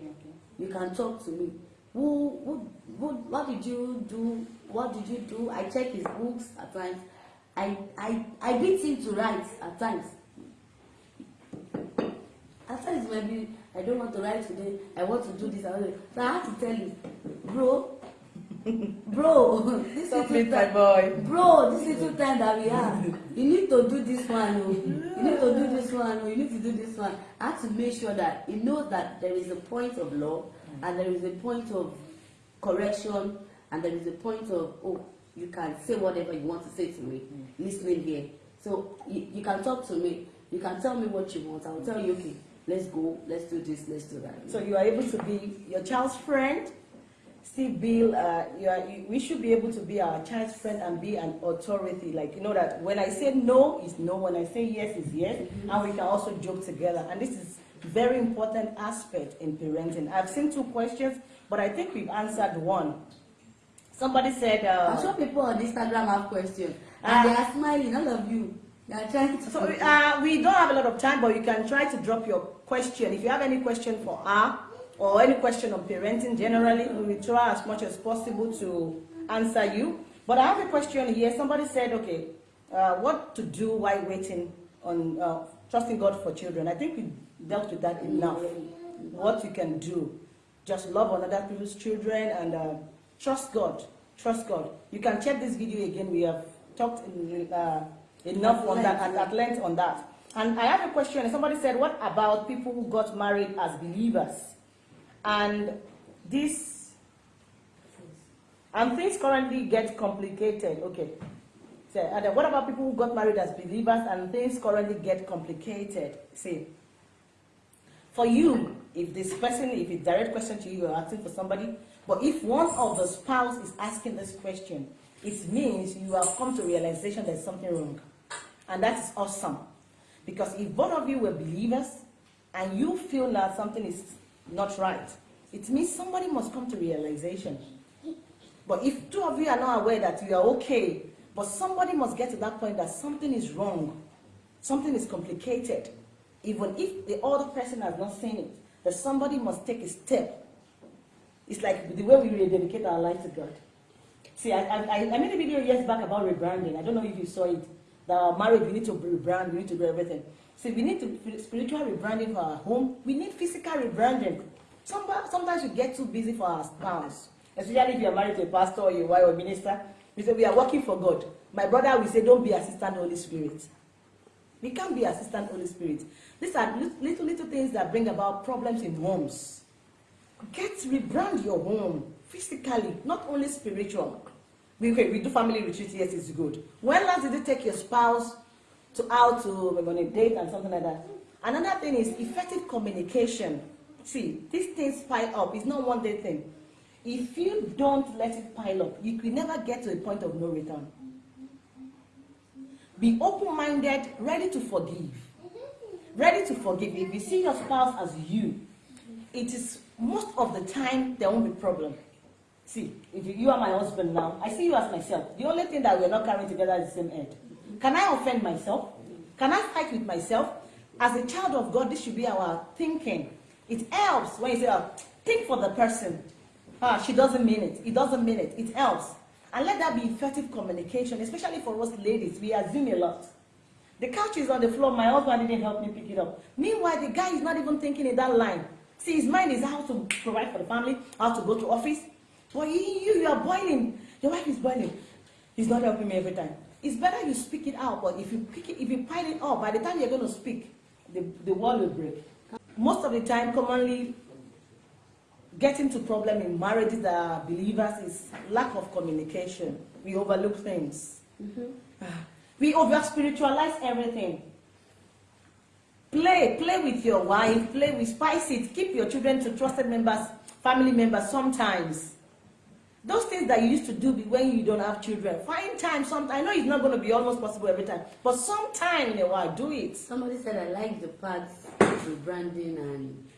You can talk to me. Who, who, who, what did you do? What did you do? I check his books at times. I, I, I beat him to write at times. At times maybe I don't want to write today. I want to do this. I want to, so I have to tell you, bro, bro, this Stop little it, time, boy. bro, this little time that we have, you need to do this one. Oh. You need to do this one. Oh. You need to do this one. I have to make sure that he knows that there is a point of law and there is a point of correction and there is a point of oh you can say whatever you want to say to me mm. listening here so you, you can talk to me you can tell me what you want i will tell you okay let's go let's do this let's do that So you are able to be your child's friend. Steve Bill, uh, you are, you, we should be able to be our child's friend and be an authority. Like, you know that when I say no, is no. When I say yes, is yes. And we can also joke together. And this is very important aspect in parenting. I've seen two questions, but I think we've answered one. Somebody said, i'm uh, sure people on instagram have questions and Ah. they are smiling all of you are trying to So uh, we don't have a lot of time, but you can try to drop your question. If you have any question for her or any question on parenting generally, we will try as much as possible to answer you. But I have a question here. Somebody said, okay, uh, what to do while waiting on uh, trusting God for children. I think we dealt with that enough. What you can do, just love on other people's children and uh, trust God. Trust God. You can check this video again. We have talked in, enough on that at, at length on that. And I have a question. Somebody said, "What about people who got married as believers?" And this and things currently get complicated. Okay. So, and what about people who got married as believers and things currently get complicated? See, for you, if this person, if it's direct question to you, you're asking for somebody, but if one of the spouse is asking this question, it means you have come to realization there's something wrong. And that is awesome. Because if both of you were believers and you feel that something is not right, it means somebody must come to realization. But if two of you are not aware that you are okay, but somebody must get to that point that something is wrong, something is complicated, even if the other person has not seen it, that somebody must take a step. It's like the way we rededicate our life to God. See, I, I, I made a video years back about rebranding. I don't know if you saw it. That our marriage, we need to rebrand, we need to do everything. See, we need to spiritual rebranding for our home. We need physical rebranding. Sometimes, sometimes we get too busy for our spouse. Especially if you are married to a pastor or your wife or minister. We say, we are working for God. My brother will say, don't be assistant Holy Spirit. We can't be assistant Holy Spirit. These are little, little things that bring about problems in homes. Get rebrand your home physically, not only spiritual. We, okay, we do family retreat, yes, it's good. When last did you take your spouse to out to we're going date and something like that? Another thing is effective communication. See, these things pile up. It's not one day thing. If you don't let it pile up, you will never get to a point of no return. Be open-minded, ready to forgive. Ready to forgive. If you see your spouse as you, it is most of the time there won't be problem. See, if you, are my husband now, I see you as myself. The only thing that we're not carrying together is the same head. Can I offend myself? Can I fight with myself? As a child of God, this should be our thinking. It helps when you say, oh, think for the person. Ah, she doesn't mean it. It doesn't mean it. It helps. And let that be effective communication, especially for us ladies. We assume a lot. The couch is on the floor. My husband didn't help me pick it up. Meanwhile, the guy is not even thinking in that line. See, his mind is how to provide for the family, how to go to office. But you, you, you are boiling. Your wife is boiling. He's not helping me every time. It's better you speak it out, but if you pick it, if you pile it up, by the time you're going to speak, the, the wall will break. Most of the time, commonly, getting to problem in marriages that are believers is lack of communication. We overlook things. Mm -hmm. We over spiritualize everything. Play, play with your wife, play with spice it, keep your children to trusted members, family members sometimes. Those things that you used to do when you don't have children, find time. Some, I know it's not going to be almost possible every time, but sometime in a while, do it. Somebody said, I like the parts rebranding and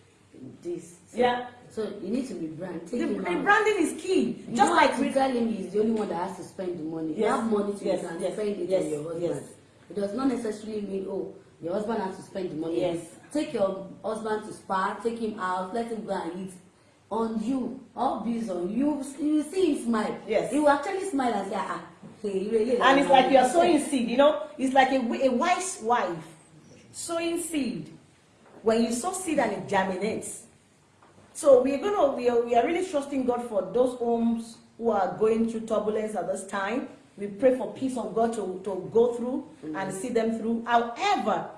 this. So, yeah. So you need to rebrand. Take the, rebranding is key. You Just like to tell him he's the only one that has to spend the money. Yes. You have money to yes. yes. spend it yes. on your husband. Yes. It does not necessarily mean, oh, your husband has to spend the money. Yes. Take your husband to spa, take him out, let him go and eat on you all bills on you. You see him smile. Yes. He will actually smile and say ah and it's like you are sowing seed you know? It's like a, a wise wife sowing seed. When you sow seed and it germinates. So we're gonna we are, we are really trusting god for those homes who are going through turbulence at this time. We pray for peace of god to, to go through mm -hmm. and see them through. However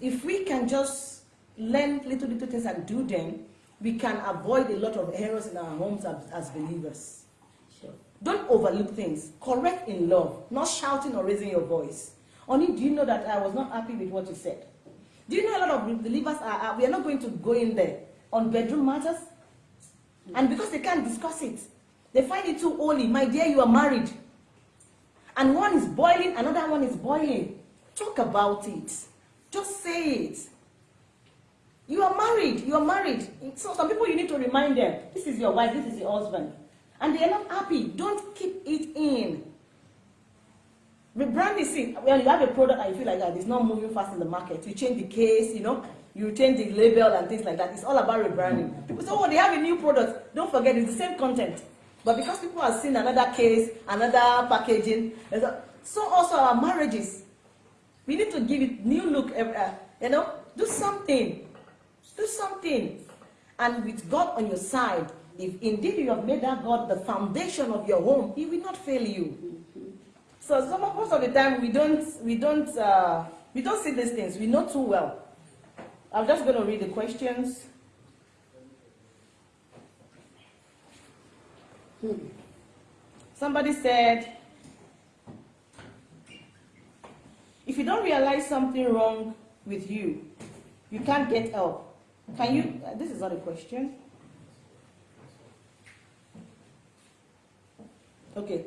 if we can just learn little little things and do them we can avoid a lot of errors in our homes as, as believers. Sure. Don't overlook things. Correct in love, not shouting or raising your voice. Only, do you know that I was not happy with what you said? Do you know a lot of believers are, are we are not going to go in there on bedroom matters? And because they can't discuss it, they find it too holy. My dear, you are married. And one is boiling, another one is boiling. Talk about it. Just say it. You are married. You are married. So some people you need to remind them, this is your wife, this is your husband. And they are not happy. Don't keep it in. Rebrand is it. When you have a product and you feel like that it's not moving fast in the market, you change the case, you know, you change the label and things like that. It's all about rebranding. People say, oh, they have a new product. Don't forget, it's the same content. But because people have seen another case, another packaging, so also our marriages, we need to give it new look. Uh, you know, do something. Do something. And with God on your side, if indeed you have made that God the foundation of your home, He will not fail you. So some, most of the time we don't we don't uh, we don't see these things. We know too well. I'm just going to read the questions. Hmm. Somebody said, if you don't realize something wrong with you, you can't get help. Can you, uh, this is not a question. Okay,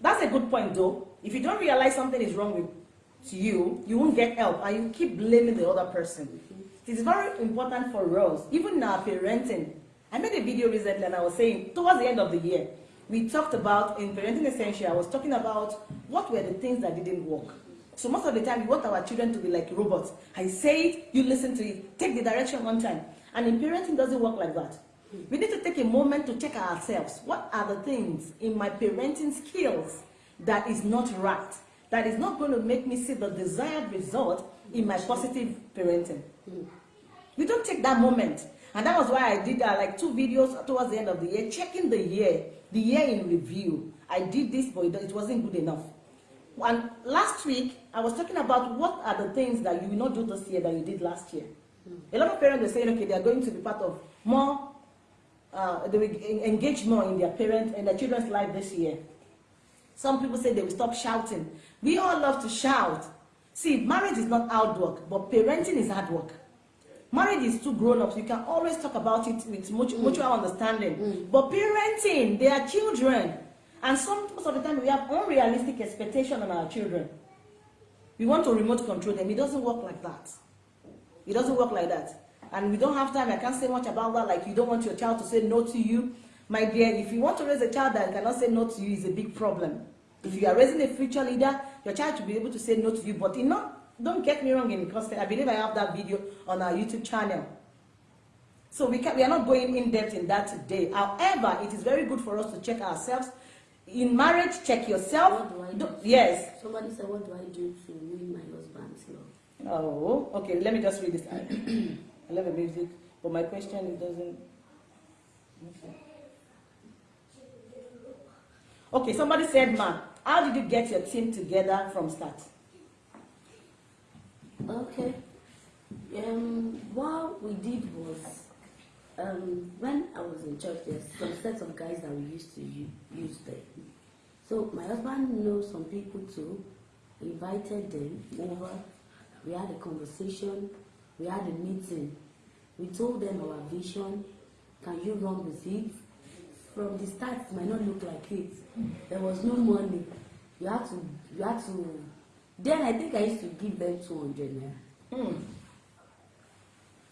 that's a good point though. If you don't realize something is wrong with you, you won't get help and you keep blaming the other person. It is very important for us, even our parenting. I made a video recently and I was saying, towards the end of the year, we talked about, in Parenting Essential, I was talking about what were the things that didn't work. So most of the time, we want our children to be like robots. I say it, you listen to it, take the direction one time. And in parenting, doesn't work like that. We need to take a moment to check ourselves. What are the things in my parenting skills that is not right? That is not going to make me see the desired result in my positive parenting. We don't take that moment. And that was why I did uh, like two videos towards the end of the year, checking the year, the year in review. I did this, but it wasn't good enough. And last week, I was talking about what are the things that you will not do this year that you did last year. A lot of parents are saying, okay, they are going to be part of more, uh, they will engage more in their parents and their children's life this year. Some people say they will stop shouting. We all love to shout. See, marriage is not hard work, but parenting is hard work. Marriage is two grown-ups. You can always talk about it with mutual, mutual understanding. Mm. But parenting, they are children. And some most of the time we have unrealistic expectation on our children. We want to remote control them. It doesn't work like that. It doesn't work like that. And we don't have time. I can't say much about that. Like you don't want your child to say no to you. My dear, if you want to raise a child that cannot say no to you, is a big problem. If you are raising a future leader, your child should be able to say no to you. But in not, don't get me wrong in because I believe I have that video on our YouTube channel. So we, can, we are not going in depth in that today. However, it is very good for us to check ourselves. In marriage, check yourself. What do I do? Yes. Somebody said, what do I do to win my husband's love? Oh, okay. Let me just read this. I love the music, but my question it doesn't. Okay, somebody said, "Ma, how did you get your team together from start?" Okay. Um, what we did was, um, when I was in church, there's some sets of guys that we used to use there. So my husband knows some people too. Invited them over. We had a conversation. We had a meeting. We told them our vision. Can you run with it? From the start, it might not look like it. There was no money. You had to. You had to. Then I think I used to give them two hundred naira. Hmm.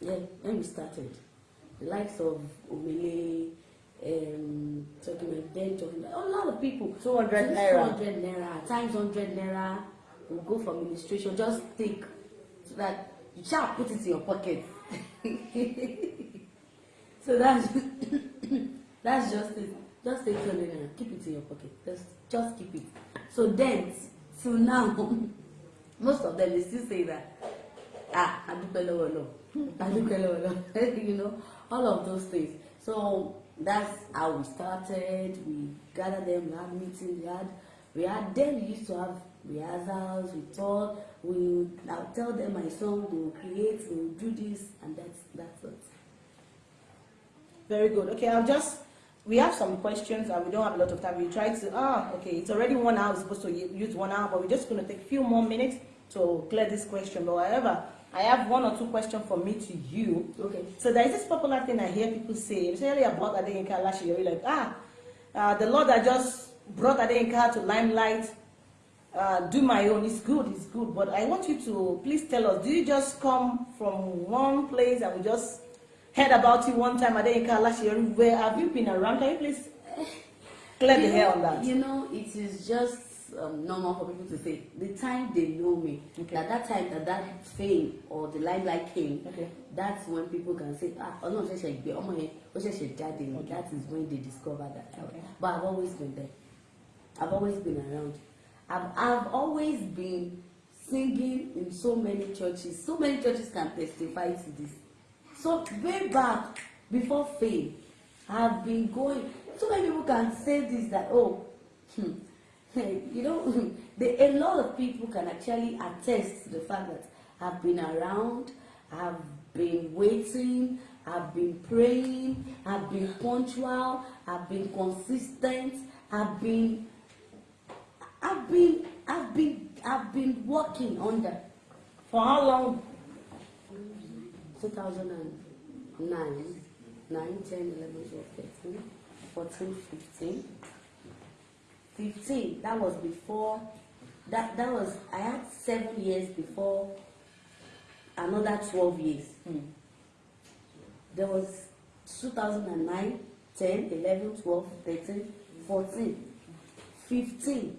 Yeah, when we started, the likes of Omele, um, talking about then talking about a lot of people. 200 naira. 200 naira, times 100 naira. will go for administration, just take so that you shall put it in your pocket. so that's that's just it. Just take 200 naira, keep it in your pocket. Just just keep it. So then, till now, most of them they still say that ah adúpẹ́ lọ́wọ́ lọ adúpẹ́ lọ́wọ́ lọ you know all of those things so that's how we started we gather them we had meetings we had we had then we used to have rehearsals we talk we would i would tell them my song they will create they will do this and that's that's it Very good. Okay, I'll just. We have some questions and we don't have a lot of time. We try to. Ah, okay. It's already one hour. We're supposed to use one hour, but we're just going to take a few more minutes to clear this question. But however, I have one or two questions from me to you. okay So there is this popular thing I hear people say, especially about Adeyinka Alaseyori, like, ah, uh, the Lord that just brought Adeyinka to limelight, uh, do my own, it's good, it's good. But I want you to please tell us, do you just come from one place and we just heard about you one time, Adeyinka Alaseyori, where have you been around? Can you please clear the You hair on that? You know, it is just um, normal for people to say the time they know me, Okay. that that time that that fame or the limelight came, Okay. that's when people can say, ah, Ọlọ́run ṣẹ̀ṣẹ̀ gbé ọmọ yẹn, ó ṣẹ̀ṣẹ̀ jáde ni. That is when they discover that. Okay. But I've always been there. I've always been around. I've, I've always been singing in so many churches. So many churches can testify to this. So way back before fame, I've been going. So many people can say this that oh, hmm, you know, the, a lot of people can actually attest to the fact that I've been around, I've been waiting, I've been praying, I've been punctual, I've been consistent, I've been, I've been, I've been, I've been working under. For how long? 2009, 9, 10, 11, 12, 13, 14, 15. 15, that was before, that, that was, I had seven years before another 12 years. Hmm. There was 2009, 10, 11, 12, 13, 14, 15,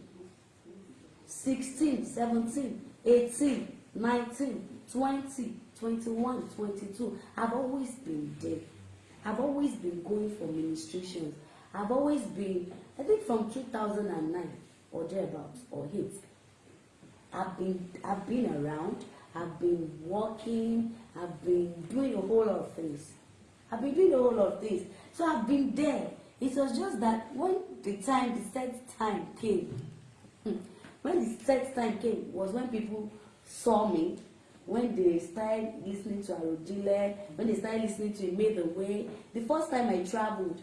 16, 17, 18, 19, 20, 21, 22. I've always been there. I've always been going for ministrations. I've always been, I think from 2009 or thereabouts or 8. I've been I've been around, I've been working, I've been doing a whole lot of things. I've been doing a whole lot of things. So I've been there. It was just that when the time, the set time came, hmm, when the set time came was when people saw me, when they started listening to Arodile, when they started listening to Made the Way. The first time I traveled,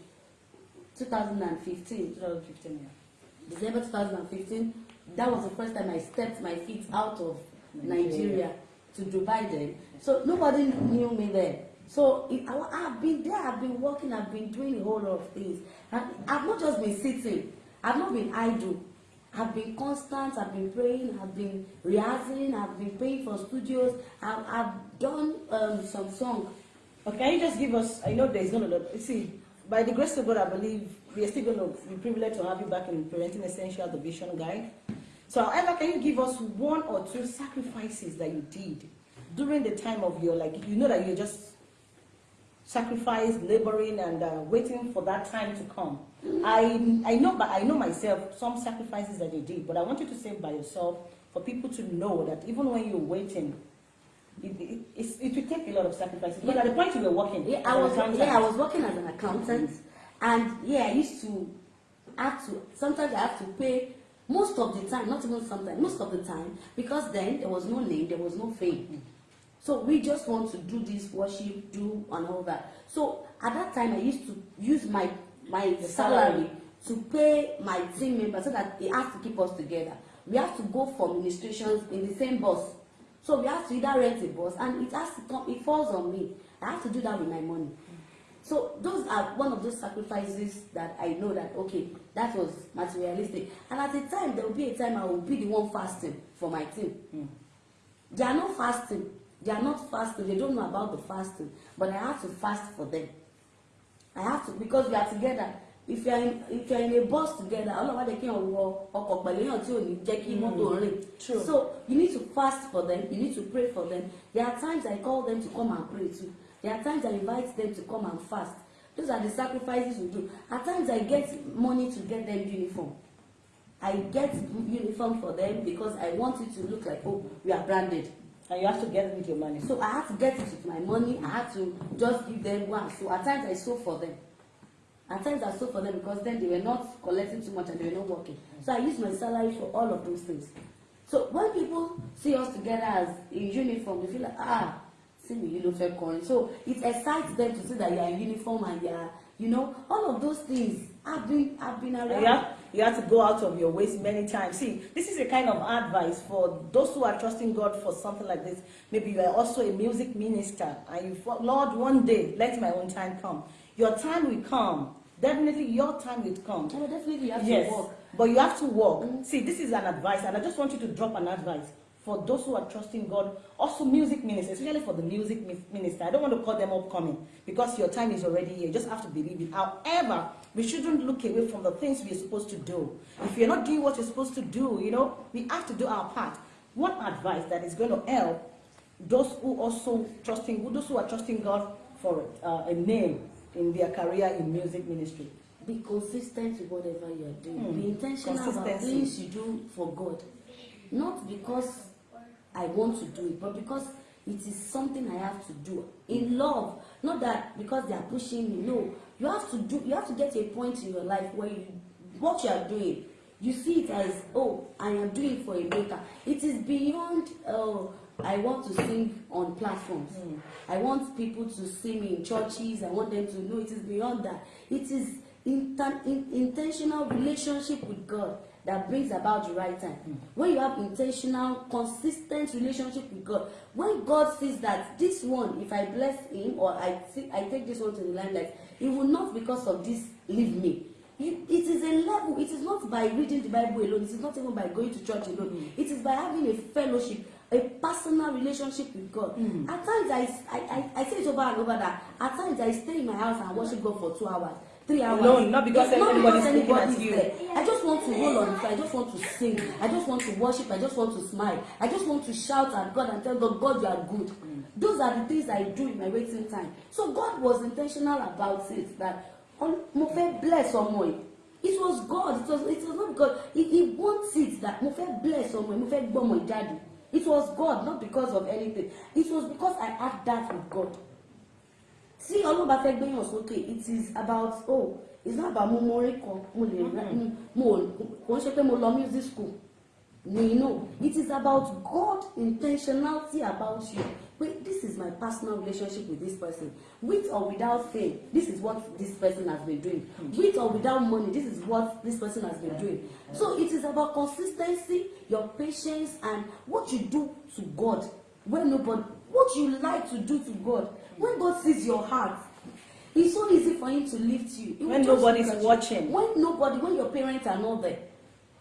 2015, 2015, yeah. December 2015, that was the first time I stepped my feet out of Nigeria. Nigeria to Dubai then. So nobody knew me then. So it, I, I've been there, I've been working, I've been doing a whole lot of things. And I've not just been sitting, I've not been idle. I've been constant, I've been praying, I've been rehearsing, I've been paying for studios, I've, I've done um, some song. But can you just give us, I know there's not a lot, see, by the grace of God, I believe we are still going to be privileged to have you back in Parenting Essential, the Vision Guide. So, however, can you give us one or two sacrifices that you did during the time of your, like, you know that you just sacrificed, laboring, and uh, waiting for that time to come. I, I know, but I know myself some sacrifices that you did, but I want you to say by yourself for people to know that even when you're waiting, it, it, it's, it will take a lot of sacrifices. But at the point you were working, Yeah, I was yeah, I was working as an accountant, and yeah, I used to have to. Sometimes I have to pay most of the time, not even sometimes, most of the time, because then there was no name, there was no fame. So we just want to do this worship, do and all that. So at that time, I used to use my my The salary salary. to pay my team members so that they have to keep us together. We have to go for ministrations in the same bus. So we have to either rent a bus and it has to come, it falls on me. I have to do that with my money. So those are one of those sacrifices that I know that okay, that was materialistic. And at the time, there will be a time I will be the one fasting for my team. Mm. They are not fasting. They are not fasting. They don't know about the fasting. But I have to fast for them. I have to because we are together. If you are in if you are in a bus together, ọlọ́wọ́ de kí n wọ ọkọ̀ pẹ̀lú èèyàn tí ò ní jẹ́ kí mọ́tò rìn. True. So you need to fast for them. You need to pray for them. There are times I call them to come and pray too. There are times I invite them to come and fast. Those are the sacrifices we do. At times I get money to get them uniform. I get uniform for them because I want it to look like oh we are branded. and you have to get it with your money. So I had to get it with my money. I had to just give them one. So at times I sew for them. At times I sew for them because then they were not collecting too much and they were not working. So I use my salary for all of those things. So when people see us together as in uniform, they feel like ah, see me, you know, fair coin. So it excites them to see that you are in uniform and you are, you know, all of those things. I've been, I've been around. Have, you have to go out of your ways many times. See, this is a kind of advice for those who are trusting God for something like this. Maybe you are also a music minister and you, Lord, one day, let my own time come. Your time will come. Definitely your time will come. No, definitely you have yes, to work. but you have to work. Mm. See, this is an advice, and I just want you to drop an advice for those who are trusting God. Also, music ministers, especially for the music minister. I don't want to call them upcoming because your time is already here. You just have to believe it. However, we shouldn't look away from the things we're supposed to do. If you're not doing what you're supposed to do, you know, we have to do our part. One advice that is going to help those who also trusting, those who are trusting God for uh, a name in their career in music ministry. Be consistent with whatever you are doing. Hmm. Be intentional about things you do for God. Not because I want to do it, but because it is something I have to do in love. Not that because they are pushing me. No, you have to do. You have to get to a point in your life where you, what you are doing, you see it as oh, I am doing for a maker. It is beyond. Oh, I want to sing on platforms. Hmm. I want people to see me in churches. I want them to know it is beyond that. It is inten- in, intentional relationship with God that brings about the right time. When you have intentional, consistent relationship with God, when God sees that this one, if I bless him or I see, I take this one to the limelight, it will not because of this leave me. You, it is a level. It is not by reading the Bible alone. It is not even by going to church alone. It is by having a fellowship, a personal relationship with God. Mm. At times I, I, I, I say it over and over that at times I stay in my house and worship God for two hours, three hours. Alone, not because It's looking at anybody's you. there. I just want to roll on the floor. I just want to sing. I just want to worship. I just want to smile. I just want to shout at God and tell God, God, you are good. Those are the things I do in my waiting time. So God was intentional about it that on mo fẹ́ bless ọmọ yìí. It was God. It was it was not because he, he wants it that mo fẹ́ bless ọmọ yìí mo fẹ́ gbọ́ ọmọ yìí jáde. It was God not because of anything. It was because I had that with God. Tí ọlọ́run bá fẹ́ gbéyàn sókè it is about oh it's not about mo mo orin kan mo lè rẹ mo kò ń ṣe pé mo lọ music school. Ni no it is about God intentionality about you wait this is my personal relationship with this person. With or without fame this is what this person has been doing. With or without money this is what this person has been doing. So it is about consistency your patience and what you do to God when nobody what you like to do to God when God sees your heart. It's so easy for him to lift you. He When nobody's you. watching. when nobody when your parents are not there.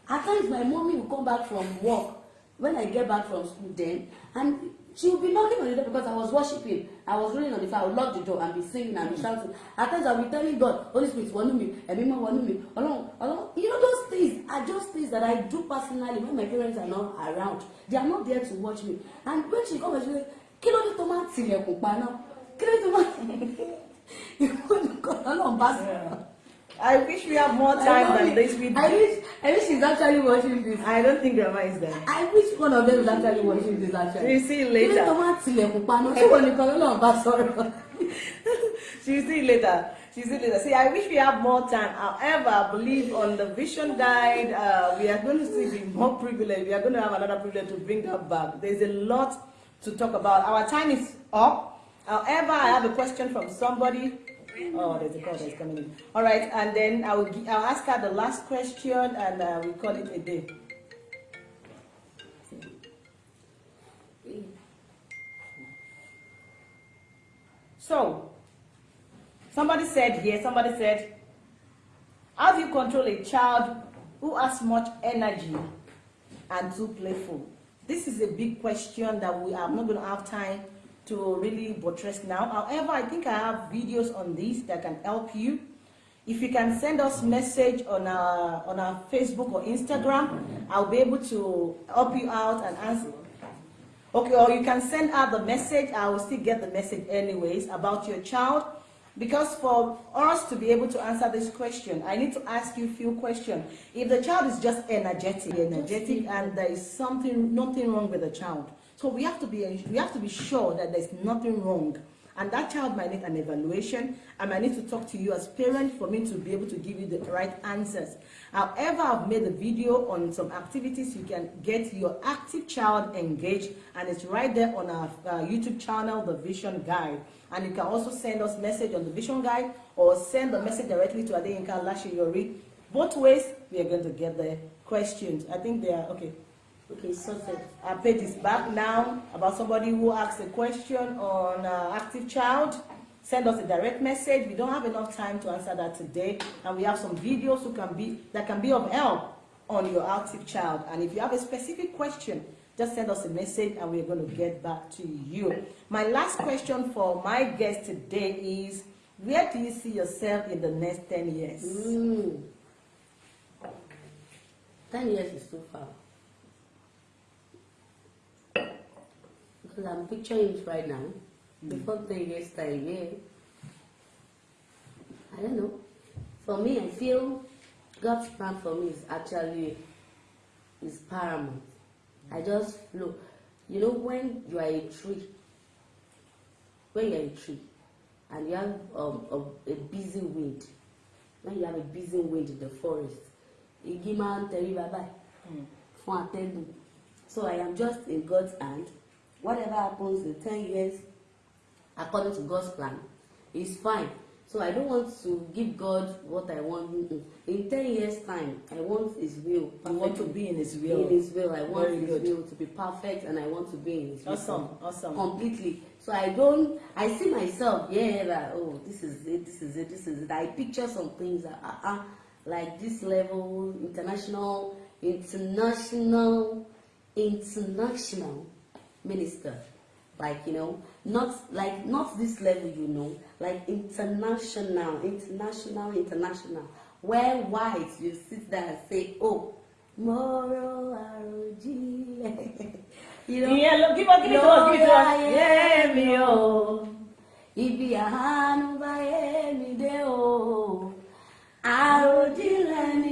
At times my mommy will come back from work when I get back from school then and she will be knocking on the door because I was worshiping. I was rolling on the floor. I would lock the door and be singing and be shouting. At times I will be telling God Holy Spirit wọnú mi mọ́ wọnú mi Ọlọ́run Ọlọ́run you know those things are just things that I do personally when my parents are not around. They are not there to watch me. And when she come and she say kí ló dé tó máa tilẹ̀kùn pa náà kí ló dé tó máa nìkan bá sọ̀rọ̀. I wish we have more time than this. We I wish I wish she's actually watching this. I don't think Grandma is there. I wish one of them is actually watching this actually. We'll see you later. Ilé tó máa tilẹ̀kùn paná tí wọ́n nìkan lọ́nà bá sọ̀rọ̀. She'll see you later. She'll see you later. See, I wish we have more time. However, I believe on the vision guide, uh, we are going to see be more privileged. We are going to have another privilege to bring that back. There's a lot to talk about. Our time is up. However, I have a question from somebody. Oh, there's a call that's coming in. All right, and then I will I'll ask her the last question, and uh, we call it a day. So, somebody said here, somebody said, how do you control a child who has much energy and too playful? This is a big question that we are not going to have time to really buttress now. However, I think I have videos on this that can help you. If you can send us message on our on our Facebook or Instagram, I'll be able to help you out and answer. Okay, or you can send out the message. I will still get the message anyways about your child. Because for us to be able to answer this question, I need to ask you a few questions. If the child is just energetic, energetic, and there is something, nothing wrong with the child, so we have to be, we have to be sure that there's nothing wrong. And that child might need an evaluation. I might need to talk to you as parent for me to be able to give you the right answers. However, I've made a video on some activities you can get your active child engaged, and it's right there on our uh, YouTube channel, The Vision Guide. And you can also send us message on the Vision Guide or send the message directly to Adeyinka Alaseyori. Both ways, we are going to get the questions. I think they are okay. Okay, sorted. Our page is back now about somebody who asked a question on uh, active child. Send us a direct message. We don't have enough time to answer that today, and we have some videos who can be that can be of help on your active child. And if you have a specific question, just send us a message, and we're going to get back to you. My last question for my guest today is: Where do you see yourself in the next ten years? Mm. Ten years is too far. Because I'm picturing it right now. Before ten years time, yeah. I don't know. For me, I feel God's plan for me is actually is paramount. I just flow. You know, when you are a tree, when you're a tree, and you have um, a, a busy wind, when you have a busy wind in the forest, igi máa ń tẹríba báyìí fún atẹ́gùn. So I am just in God's hand. Whatever happens in ten years, according to God's plan, is fine. So I don't want to give God what I want. In ten years' time, I want His will. You want to be in His will. In His will, I want Very His good. will to be perfect, and I want to be in His will Awesome, awesome. completely. So I don't. I see myself. Yeah, that oh, this is it. This is it. This is it. I picture some things that uh, uh, like this level, international, international, international. Minister. Like, you know, not like not this level, you know, like international, international, international. Where whites you sit there and say, Oh, Moro Arojile. you know, Yeah, look, give us, give us, give it to us. Yeah, me, oh. ibi àánú bá yé mi dé o oh. àròjinlẹ̀ ni mo rò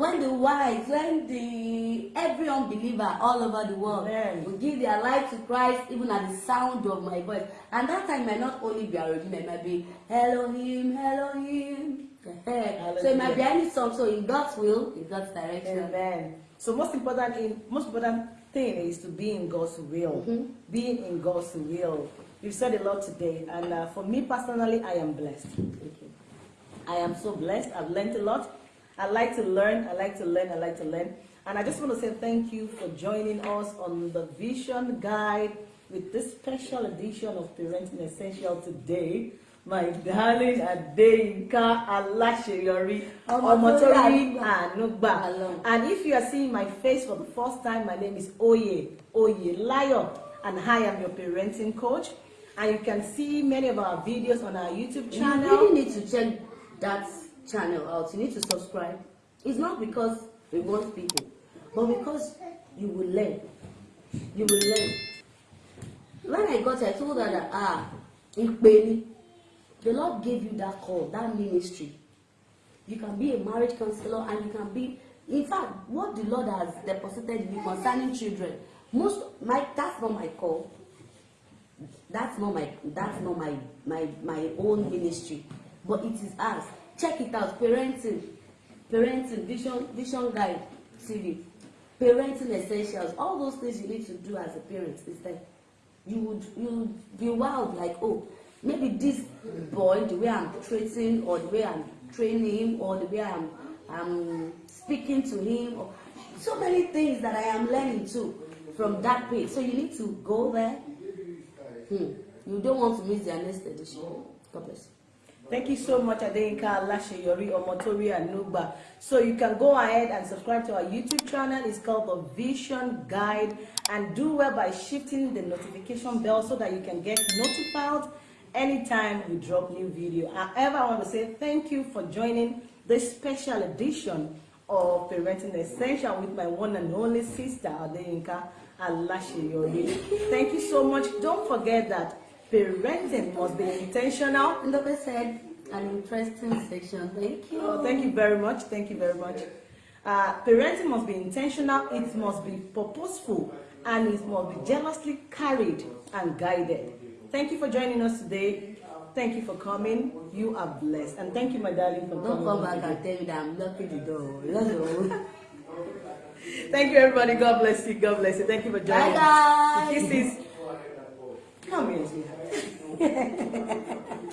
when the whites when the every unbeliever all over the world Amen. will give their life to Christ even at the sound of my voice and that time might not only be àròjinlẹ̀ it might be Elohim Elohim so it might be any song so in God's will in God's direction. Amen. So most important in most important thing is to be in God's will. Being in God's will. You've said a lot today, and uh, for me personally, I am blessed. I am so blessed. I've learned a lot. I like to learn. I like to learn. I like to learn. And I just want to say thank you for joining us on the Vision Guide with this special edition of Parenting Essential today. My darling Adeyinka Alaseyori Omotori Anugba. And if you are seeing my face for the first time, my name is Oye Oye Layo, and I am your parenting coach. And you can see many of our videos on our YouTube channel. You really need to check that channel out. You need to subscribe. It's not because we want people, but because you will learn. You will learn. When I got, I told her that ah, Ikpeni, the Lord gave you that call, that ministry. You can be a marriage counselor and you can be, in fact, what the Lord has deposited in you concerning children. Most my that's not my call that's not my that's not my my my own ministry but it is ours check it out. Parenting. Parenting. Vision vision guide tv parenting essentials. All those things you need to do as a parent is that you would you would be wild like oh maybe this boy the way i'm treating or the way i'm training him or the way i'm i'm speaking to him or so many things that i am learning too from that page. So you need to go there. Hmm. You don't want to miss their next edition. God bless you. Thank you so much, Adeyinka Alaseyori Omotori Anugba. So you can go ahead and subscribe to our YouTube channel. It's called the Vision Guide. And do well by shifting the notification bell so that you can get notified anytime we drop new video. However, I want to say thank you for joining this special edition of Parenting Essential with my one and only sister, Adeyinka Alaseyori. Thank you so much. Don't forget that parenting must be intentional the said, an interesting section. Thank you. Oh, thank you very much. Thank you very much. Uh, parenting must be intentional, it must be purposeful, and it must be jealously carried and guided. Thank you for joining us today. Thank you for coming. You are blessed. And thank you, my darling, for Don't coming. come back and tell me that I'm locking the door. Thank you, everybody. God bless you. God bless you. Thank you for joining Bye, us. guys. Kisses. Come here, sweetheart.